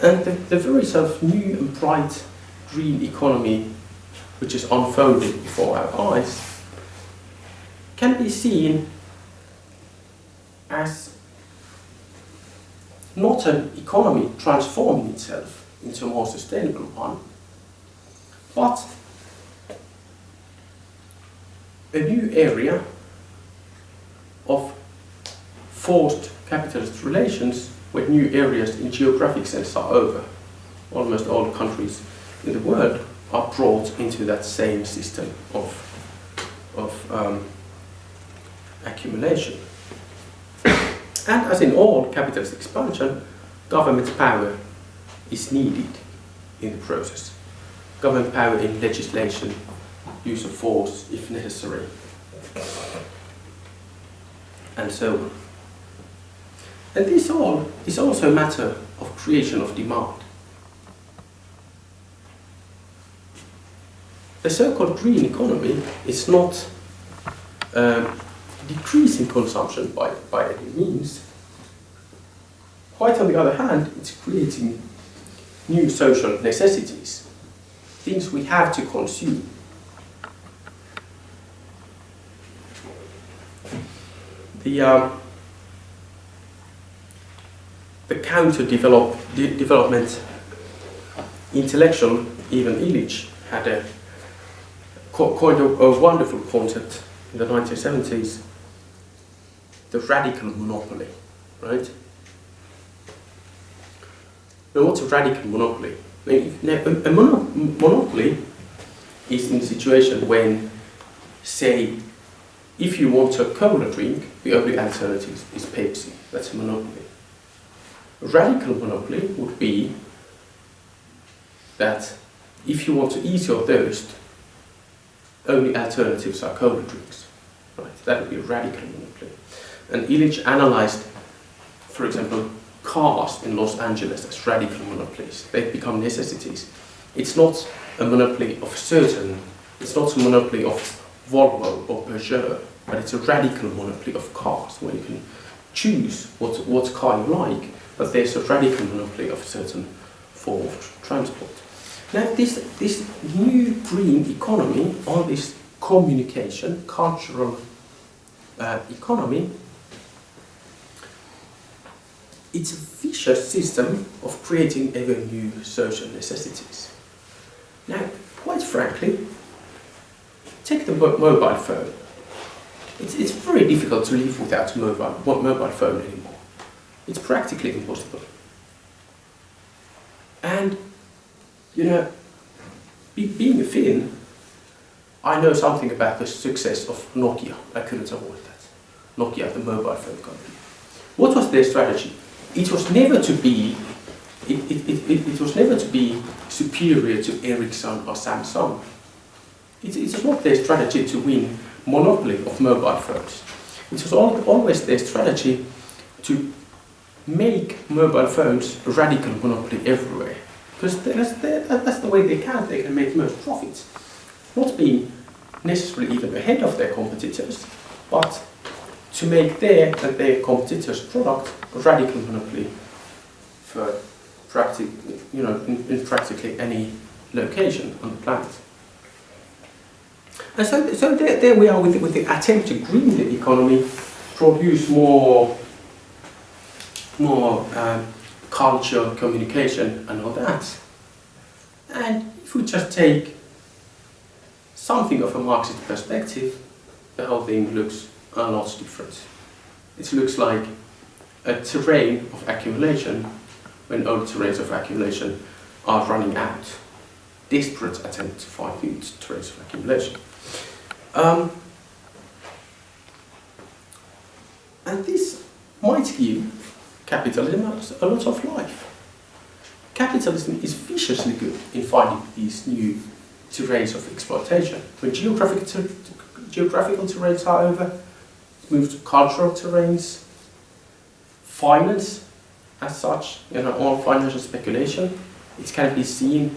And the, the very sort of new and bright green economy which is unfolding before our eyes can be seen as not an economy transforming itself into a more sustainable one, but a new area of forced capitalist relations where new areas in geographic sense are over. Almost all countries in the world are brought into that same system of, of um, accumulation. And as in all capitalist expansion, government power is needed in the process. Government power in legislation, use of force if necessary, and so on. And this all is also a matter of creation of demand. The so-called green economy is not um, decreasing consumption by, by any means. Quite on the other hand, it's creating new social necessities, things we have to consume. The, um, the de development intellectual, Ivan Illich, had a coined a, a wonderful concept in the 1970s, the radical monopoly, right? Now what's a radical monopoly? Now, a, mono monopoly is in a situation when, say, if you want a cola drink, the only alternative is Pepsi. That's a monopoly. A radical monopoly would be that if you want to ease your thirst, only alternatives are cola drinks. Right? That would be a radical monopoly. And Illich analyzed, for example, cars in Los Angeles as radical monopolies. They've become necessities. It's not a monopoly of certain, it's not a monopoly of Volvo or Peugeot, but it's a radical monopoly of cars where you can choose what, what car you like, but there's a radical monopoly of certain form of transport. Now this, this new green economy, all this communication, cultural uh, economy, it's a vicious system of creating ever new social necessities. Now, quite frankly, take the mobile phone. It's, it's very difficult to live without a mobile, mobile phone anymore. It's practically impossible. And, you know, be, being a Finn, I know something about the success of Nokia. I couldn't avoid that. Nokia, the mobile phone company. What was their strategy? It was never to be it, it, it, it was never to be superior to Ericsson or Samsung. It, it was not their strategy to win monopoly of mobile phones. It was always their strategy to make mobile phones radical monopoly everywhere. Because that's, that's the way they can, they can make most profits. Not being necessarily even ahead of their competitors, but to make their and their competitors' product radical monopoly for practic you know, in, in practically any location on the planet. And so, so there, there we are with, with the attempt to green the economy, produce more, more um, culture, communication and all that. And if we just take something of a Marxist perspective, the whole thing looks a lot different. It looks like a terrain of accumulation when old terrains of accumulation are running out. Desperate attempt to find new terrains of accumulation. Um, and this might give capitalism a lot of life. Capitalism is viciously good in finding these new terrains of exploitation. When geographic ter geographical terrains are over, move to cultural terrains, finance as such, you know, all financial speculation, it can be seen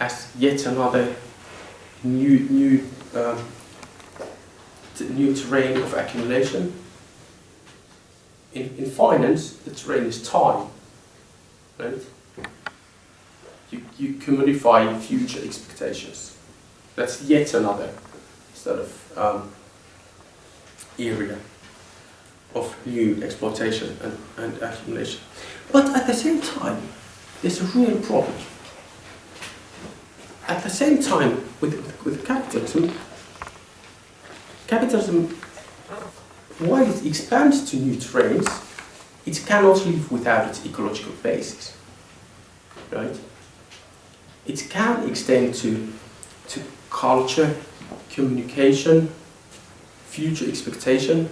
as yet another new, new, um, new terrain of accumulation. In, in finance, the terrain is time, right? You, you commodify future expectations. That's yet another sort of um, area of new exploitation and, and accumulation. But at the same time, there's a real problem. At the same time, with, with capitalism, capitalism, while it expands to new terrains, it cannot live without its ecological basis. Right? It can extend to, to culture, communication, future expectation,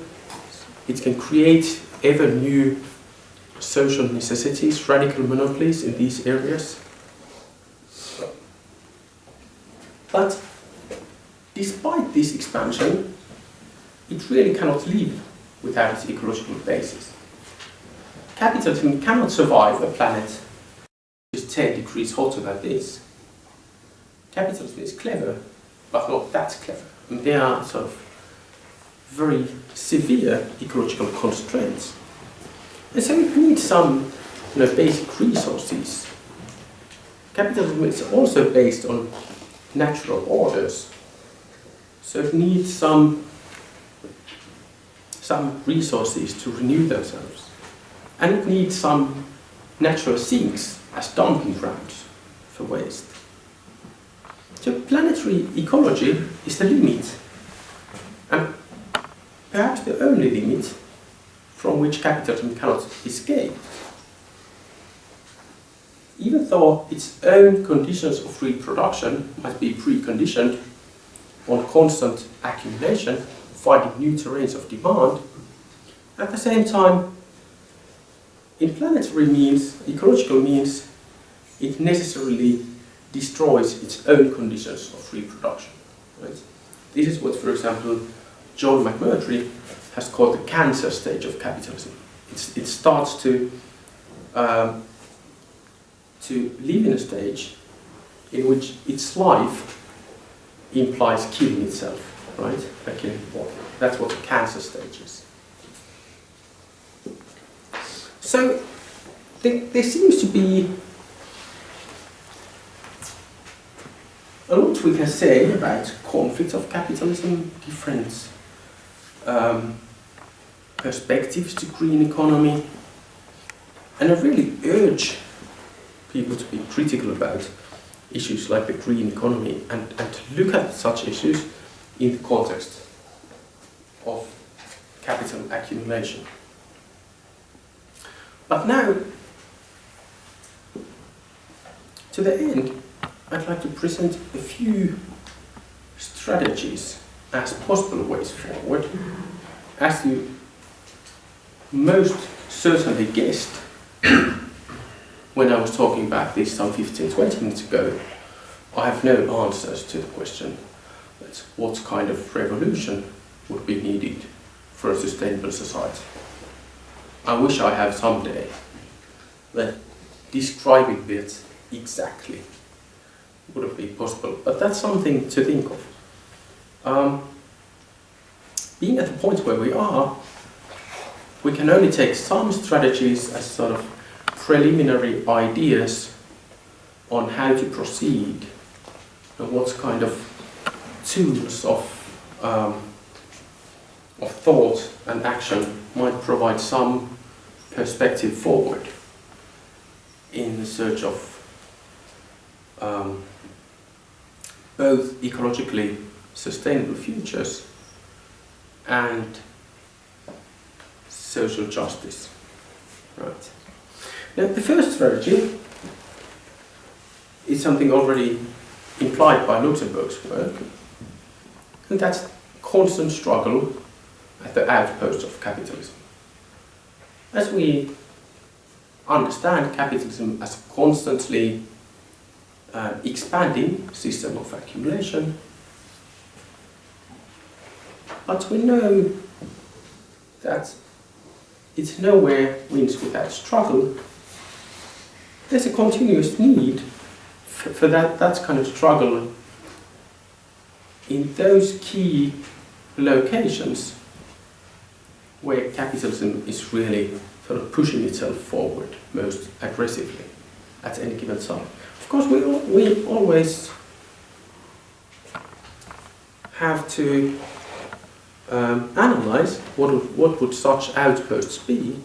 it can create ever new social necessities, radical monopolies in these areas. But despite this expansion, it really cannot live without its ecological basis. Capitalism cannot survive a planet which is 10 degrees hotter than this. Capitalism is clever, but not that clever. And they are sort of very severe ecological constraints. And so it needs some you know, basic resources. Capitalism is also based on natural orders. So it needs some, some resources to renew themselves. And it needs some natural sinks as dumping grounds for waste. So planetary ecology is the limit. Perhaps the only limit from which capitalism cannot escape. Even though its own conditions of reproduction might be preconditioned on constant accumulation, finding new terrains of demand, at the same time, in planetary means, ecological means, it necessarily destroys its own conditions of reproduction. Right? This is what, for example, John McMurtry has called the cancer stage of capitalism. It's, it starts to, um, to live in a stage in which its life implies killing itself, right? Killing the. That's what the cancer stage is. So there, there seems to be a lot we can say about conflicts of capitalism, different um, perspectives to green economy. And I really urge people to be critical about issues like the green economy and, and to look at such issues in the context of capital accumulation. But now, to the end, I'd like to present a few strategies as possible ways forward. As you most certainly guessed when I was talking about this some 15, 20 minutes ago, I have no answers to the question what kind of revolution would be needed for a sustainable society. I wish I have someday that describing it exactly wouldn't be possible, but that's something to think of. Um, being at the point where we are, we can only take some strategies as sort of preliminary ideas on how to proceed and what kind of tools of, um, of thought and action might provide some perspective forward in the search of um, both ecologically sustainable futures and social justice. Right. Now, the first strategy is something already implied by Luxemburg's work, and that's constant struggle at the outposts of capitalism. As we understand capitalism as a constantly uh, expanding system of accumulation, but we know that it's nowhere wins without struggle. There's a continuous need for, for that, that kind of struggle in those key locations where capitalism is really sort of pushing itself forward most aggressively at any given time. Of course, we, we always have to um, analyze what would, what would such outposts be,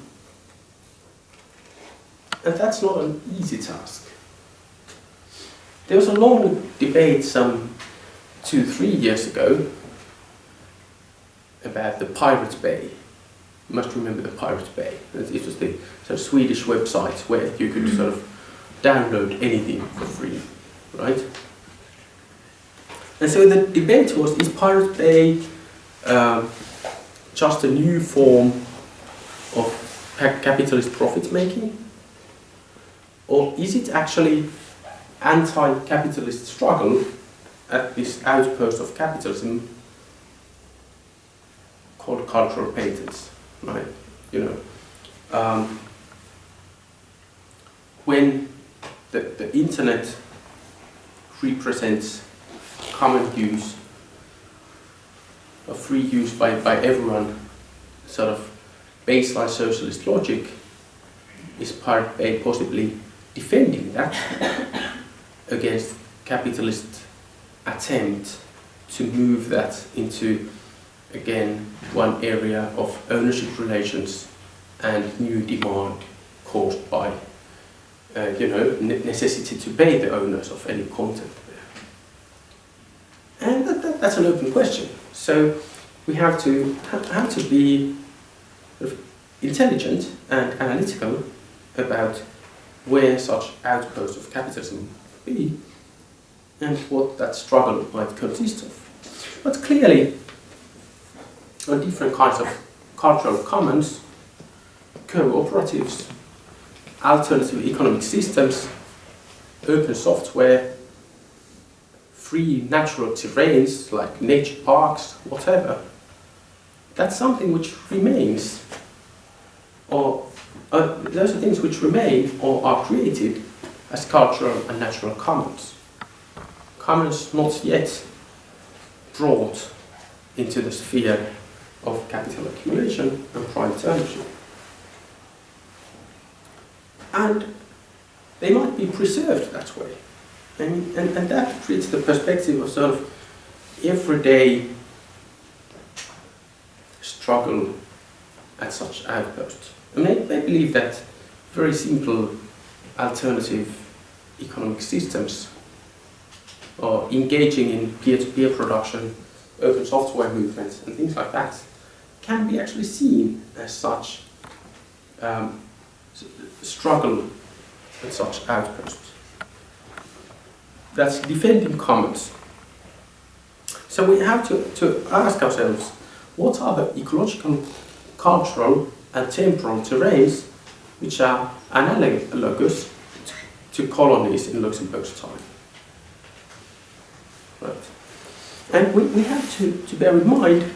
and that's not an easy task. There was a long debate some two, three years ago about the Pirate Bay. You must remember the Pirate Bay. It was the sort of Swedish website where you could sort of download anything for free, right? And so the debate was, is Pirate Bay um, just a new form of capitalist profit making? Or is it actually anti-capitalist struggle at this outpost of capitalism called cultural patents, right? You know, um, when the, the internet represents common use or free use by, by everyone, sort of baseline socialist logic, is part A possibly defending that against capitalist attempt to move that into again one area of ownership relations and new demand caused by uh, you know necessity to pay the owners of any content. And that, that, that's an open question. So we have to have to be intelligent and analytical about where such outposts of capitalism be and what that struggle might consist of. But clearly, on different kinds of cultural commons, cooperatives, alternative economic systems, open software, free natural terrains like nature parks, whatever, that's something which remains, or uh, those are things which remain or are created as cultural and natural commons. Commons not yet brought into the sphere of capital accumulation and private ownership. And they might be preserved that way. And, and, and that creates the perspective of sort of everyday struggle at such outposts. And I, I believe that very simple alternative economic systems or engaging in peer-to-peer -peer production, open software movements and things like that can be actually seen as such um, struggle at such outposts. That's defending commons. So we have to, to ask ourselves, what are the ecological, cultural and temporal terrains which are analogous to colonies in Luxemburg's time? Right. And we, we have to, to bear in mind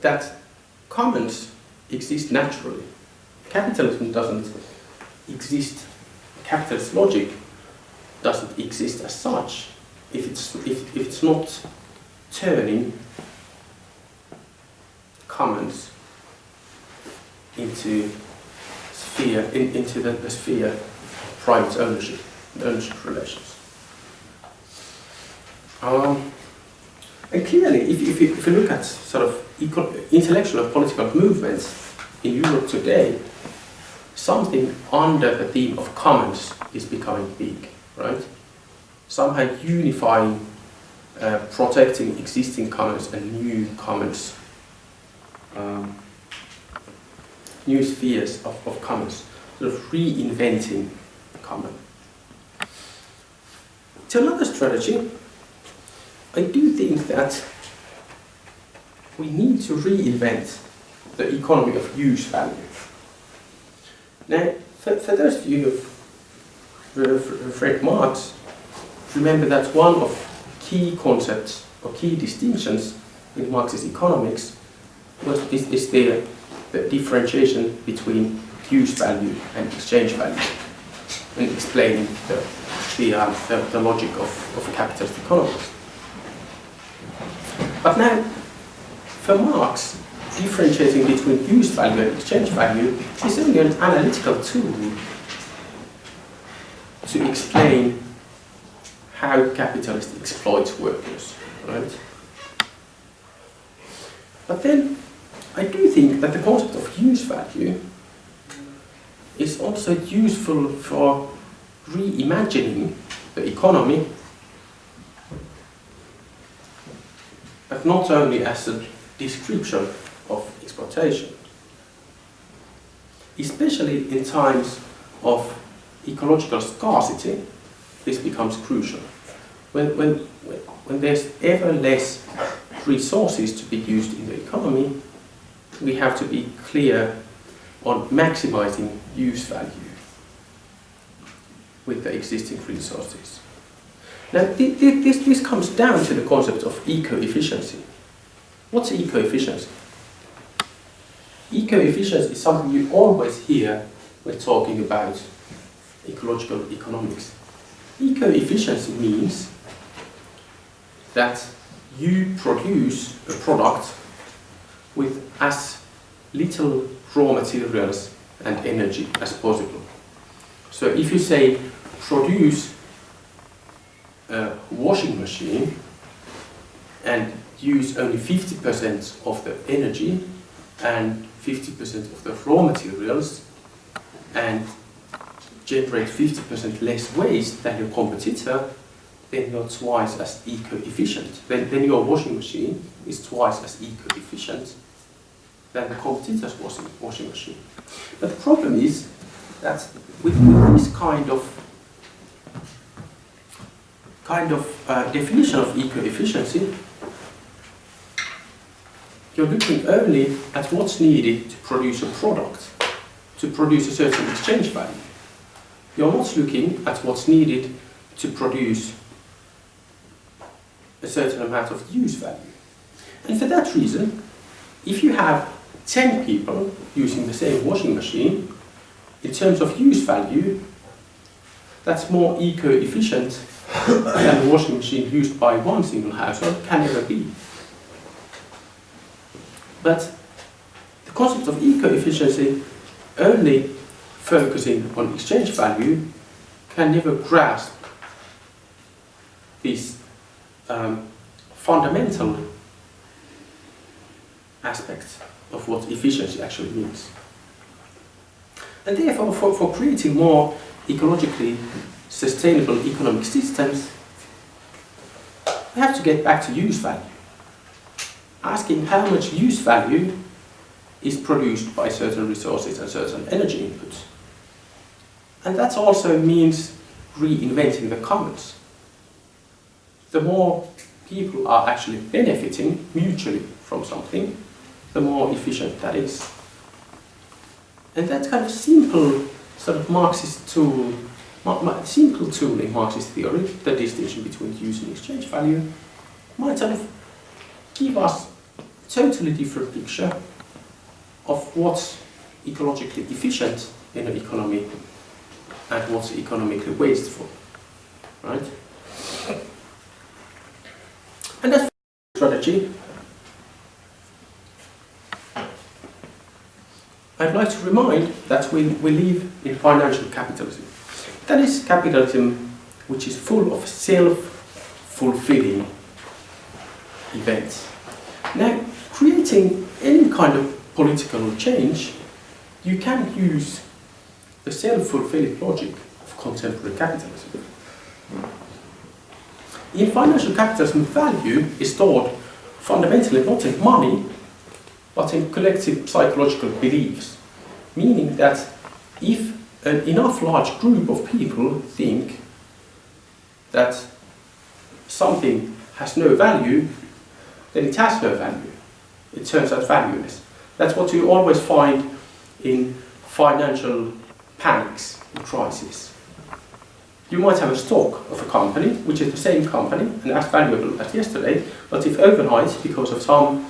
that commons exist naturally. Capitalism doesn't exist, capitalist logic doesn't exist as such if it's, if, if it's not turning commons into sphere, in, into the, the sphere of private ownership, ownership relations. Um, and clearly, if, if, you, if you look at sort of intellectual and political movements in Europe today, something under the theme of commons is becoming big, right? Somehow unifying, uh, protecting existing commons and new commons, um, new spheres of, of commons, sort of reinventing common. To another strategy, I do think that we need to reinvent the economy of use value. Now, for, for those of you who have read Marx, remember that one of key concepts or key distinctions in Marxist economics was, is, is the, the differentiation between use value and exchange value and explaining the, the, uh, the, the logic of, of capitalist economies. But now, for Marx, differentiating between use value and exchange value is only an analytical tool to explain how capitalists exploit workers, right? But then, I do think that the concept of use value is also useful for reimagining the economy but not only as a description exploitation. Especially in times of ecological scarcity, this becomes crucial. When, when, when there's ever less resources to be used in the economy, we have to be clear on maximizing use value with the existing resources. Now, this, this comes down to the concept of eco-efficiency. What's eco-efficiency? Eco-efficiency is something you always hear when talking about ecological economics. Eco-efficiency means that you produce a product with as little raw materials and energy as possible. So if you say produce a washing machine and use only 50% of the energy and 50% of the raw materials and generate 50% less waste than your competitor, then you're twice as eco-efficient. Then, then your washing machine is twice as eco-efficient than the competitor's washing, washing machine. But the problem is that with, with this kind of kind of uh, definition of eco-efficiency, you're looking only at what's needed to produce a product, to produce a certain exchange value. You're not looking at what's needed to produce a certain amount of use value. And for that reason, if you have 10 people using the same washing machine, in terms of use value, that's more eco-efficient than the washing machine used by one single household can ever be. But the concept of eco-efficiency only focusing on exchange value can never grasp these um, fundamental aspects of what efficiency actually means. And therefore, for, for creating more ecologically sustainable economic systems, we have to get back to use value. Asking how much use value is produced by certain resources and certain energy inputs. And that also means reinventing the commons, the more people are actually benefiting mutually from something, the more efficient that is. And that kind of simple sort of Marxist tool, simple tool in Marxist theory, the distinction between use and exchange value, might sort of give us totally different picture of what's ecologically efficient in an economy and what's economically wasteful, right? And that's strategy. I'd like to remind that we, we live in financial capitalism. That is capitalism which is full of self-fulfilling events. Now, creating any kind of political change, you can use the self-fulfilling logic of contemporary capitalism. In financial capitalism, value is stored fundamentally not in money, but in collective psychological beliefs. Meaning that if an enough large group of people think that something has no value, then it has no value. It turns out valueless. That's what you always find in financial panics and crises. You might have a stock of a company, which is the same company and as valuable as yesterday, but if overnight, because of some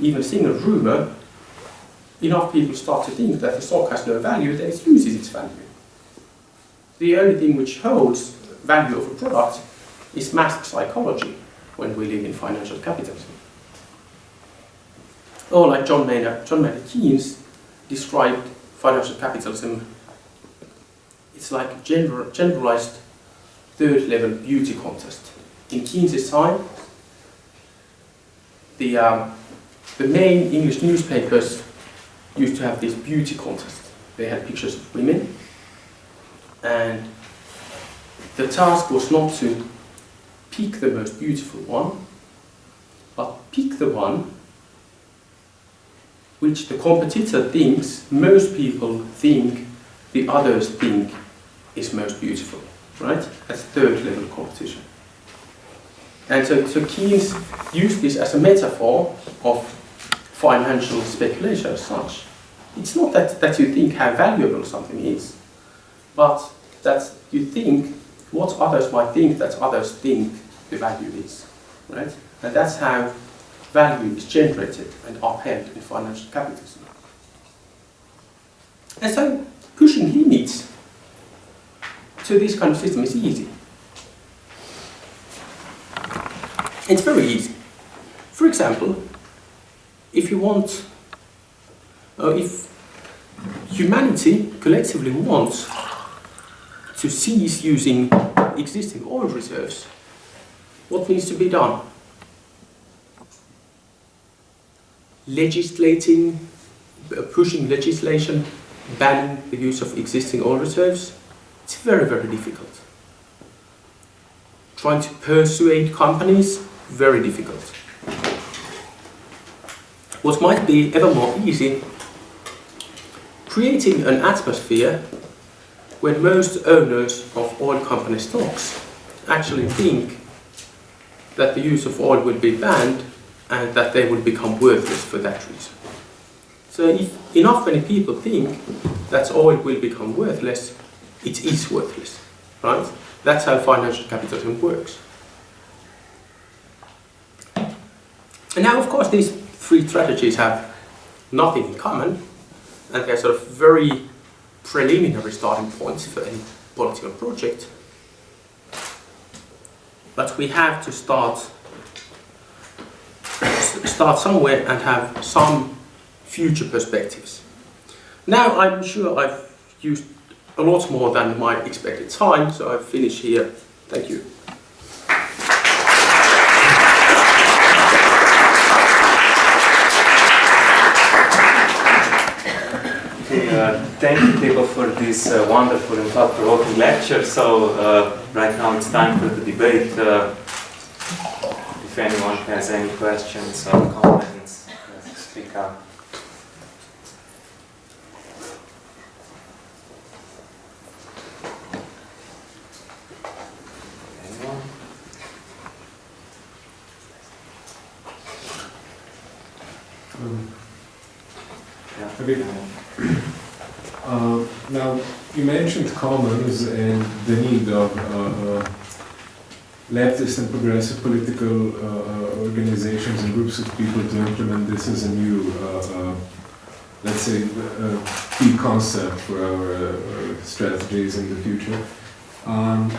even single rumor, enough people start to think that the stock has no value, then it loses its value. The only thing which holds value of a product is mass psychology when we live in financial capitalism. Or like John Maynard, John Maynard Keynes described financial capitalism, it's like a general, generalized third level beauty contest. In Keynes' time, the, um, the main English newspapers used to have this beauty contest. They had pictures of women and the task was not to pick the most beautiful one, but pick the one which the competitor thinks most people think the others think is most beautiful, right? That's third level competition. And so, so Keynes used this as a metaphor of financial speculation as such. It's not that, that you think how valuable something is, but that you think what others might think that others think the value is, right? And that's how value is generated and upheld in financial capitalism. And so pushing limits to this kind of system is easy. It's very easy. For example, if you want, uh, if humanity collectively wants to cease using existing oil reserves, what needs to be done? Legislating, pushing legislation, banning the use of existing oil reserves, it's very, very difficult. Trying to persuade companies, very difficult. What might be ever more easy, creating an atmosphere when most owners of oil company stocks actually think that the use of oil will be banned and that they will become worthless for that reason. So if enough many people think that oil will become worthless, it is worthless, right? That's how financial capitalism works. And now, of course, these three strategies have nothing in common, and they're sort of very preliminary starting points for any political project. But we have to start start somewhere and have some future perspectives. Now I'm sure I've used a lot more than my expected time, so I've finished here. Thank you. Uh, thank you, Tibor, for this uh, wonderful and thought-provoking lecture. So uh, right now it's time for the debate if anyone has any questions or comments, speak up. Um, yeah. Okay. Uh, now, you mentioned commons and the need of uh, leftist and progressive political uh, uh, organizations and groups of people to implement this as a new, uh, uh, let's say, uh, key concept for our strategies in the future. Um,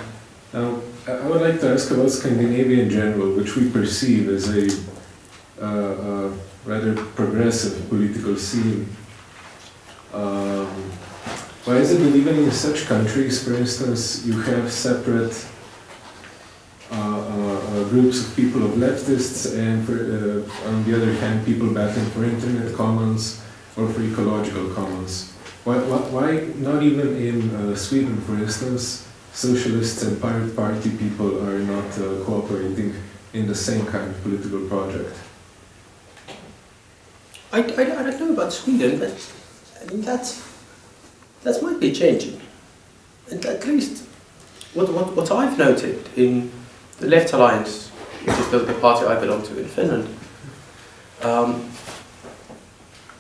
now, I would like to ask about Scandinavia in general, which we perceive as a rather progressive political scene. Um, why is it that even in such countries, for instance, you have separate groups of people of leftists and for, uh, on the other hand people battling for internet commons or for ecological commons? Why, why, not even in uh, Sweden, for instance, socialists and pirate party people are not uh, cooperating in the same kind of political project? I, I, I don't know about Sweden, but I mean that might be changing. And at least what, what, what I've noted in the Left Alliance, which is the, the party I belong to in Finland, um,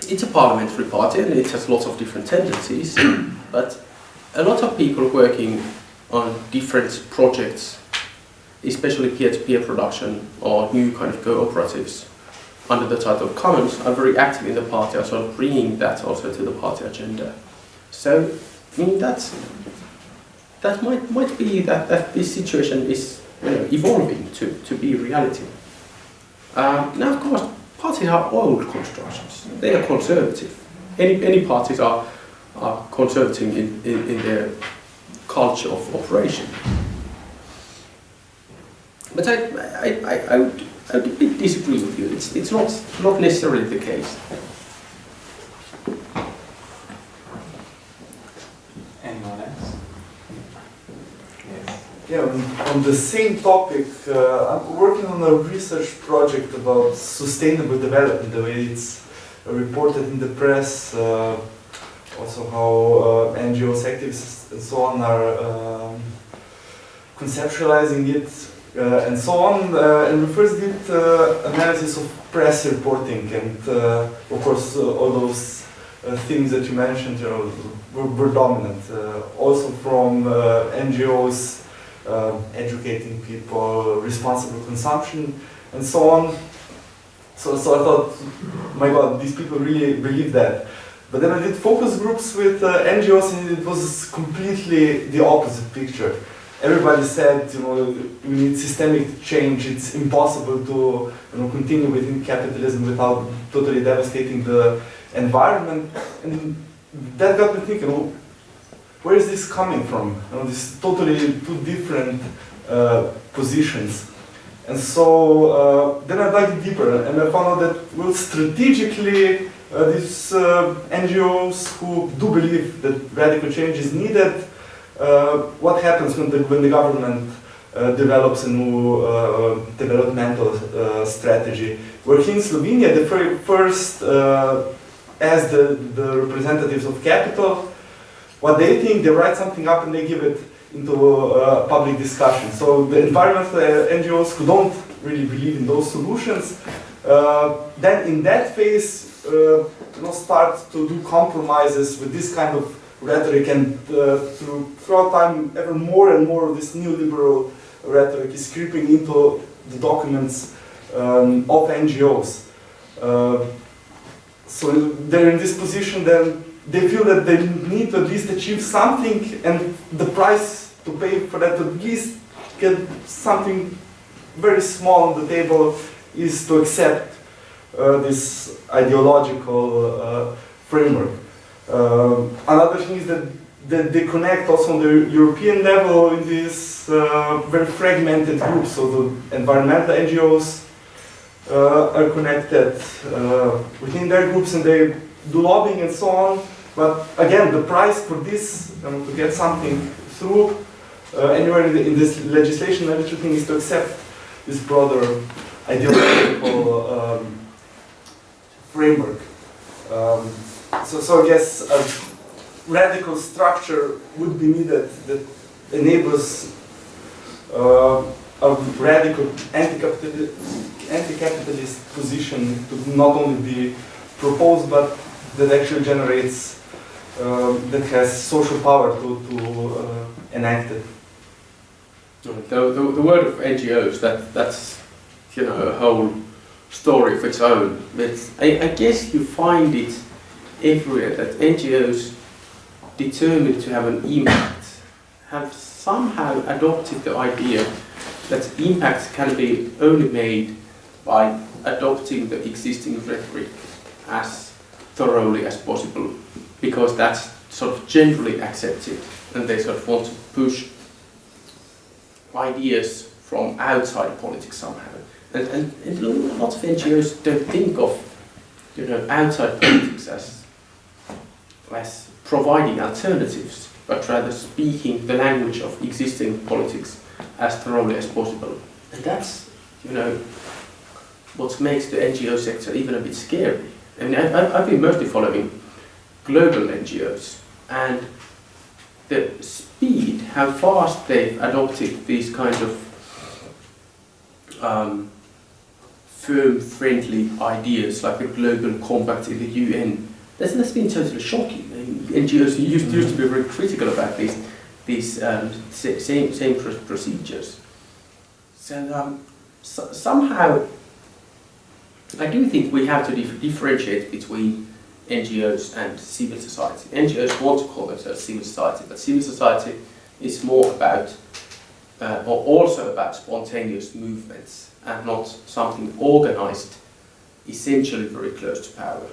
it's a parliamentary party and it has lots of different tendencies, but a lot of people working on different projects, especially peer-to-peer production or new kind of cooperatives, under the title of Commons are very active in the party, are sort of bringing that also to the party agenda. So, I mean, that's, that might, might be that, that this situation is evolving to, to be reality. Um, now, of course, parties are old constructions. They are conservative. Any, any parties are, are conservative in, in, in their culture of operation. But I, I, I, I would I would disagree with you. It's, it's not, not necessarily the case. Anyone else? Yes. Yeah, on, the same topic, uh, I'm working on a research project about sustainable development, the way it's reported in the press, uh, also how uh, NGOs, activists, and so on are um, conceptualizing it, uh, and so on. Uh, and we first did uh, analysis of press reporting, and of course, all those things that you mentioned, you know, were, were dominant. Also from NGOs uh, educating people, responsible consumption, and so on. So, so I thought, my God, these people really believe that. But then I did focus groups with uh, NGOs, and it was completely the opposite picture. Everybody said, you know, we need systemic change. It's impossible to, you know, continue within capitalism without totally devastating the environment. And that got me thinking, where is this coming from? You know, this totally two different uh, positions. And so uh, then I dug deeper and I found out that, well, strategically, uh, these uh, NGOs who do believe that radical change is needed, uh, what happens when the, when the government uh, develops a new developmental strategy? Where here in Slovenia, the very first, as the, the representatives of capital, what they think, they write something up and they give it into uh, public discussion. So the environmental uh, NGOs who don't really believe in those solutions, uh, then in that phase, uh, you know, start to do compromises with this kind of rhetoric and uh, through, throughout time, ever more and more of this neoliberal rhetoric is creeping into the documents um, of NGOs. Uh, so they're in this position then they feel that they need to at least achieve something and the price to pay for that to at least get something very small on the table is to accept uh, this ideological uh, framework. Uh, another thing is that, that they connect also on the European level in these uh, very fragmented groups. So the environmental NGOs uh, are connected uh, within their groups and they do lobbying and so on. But again, the price for this, um, to get something through uh, anywhere in, the, in this legislation, the thing is to accept this broader ideological um, framework. Um, so, so I guess a radical structure would be needed that enables uh, a radical anti-capitalist, anti-capitalist position to not only be proposed but that actually generates, um, that has social power to, to uh, enact it. The, the, the word of NGOs, that, that's, you know, a whole story of its own. But I, I guess you find it everywhere that NGOs determined to have an impact have somehow adopted the idea that impact can be only made by adopting the existing rhetoric as thoroughly as possible because that's sort of generally accepted and they sort of want to push ideas from outside politics somehow. And, and, and lots of NGOs don't think of you know, outside politics as, as providing alternatives, but rather speaking the language of existing politics as thoroughly as possible. And that's, you know, what makes the NGO sector even a bit scary. I mean, I, I, I've been mostly following global NGOs, and the speed, how fast they've adopted these kind of um, firm-friendly ideas like the Global Compact in the UN, that's, that's been totally shocking. NGOs used, used to be very critical about these, these um, same, same procedures. So, um, so somehow, I do think we have to dif- differentiate between NGOs and civil society. NGOs want to call themselves civil society, but civil society is more about, uh, or also about spontaneous movements and not something organized, essentially very close to power.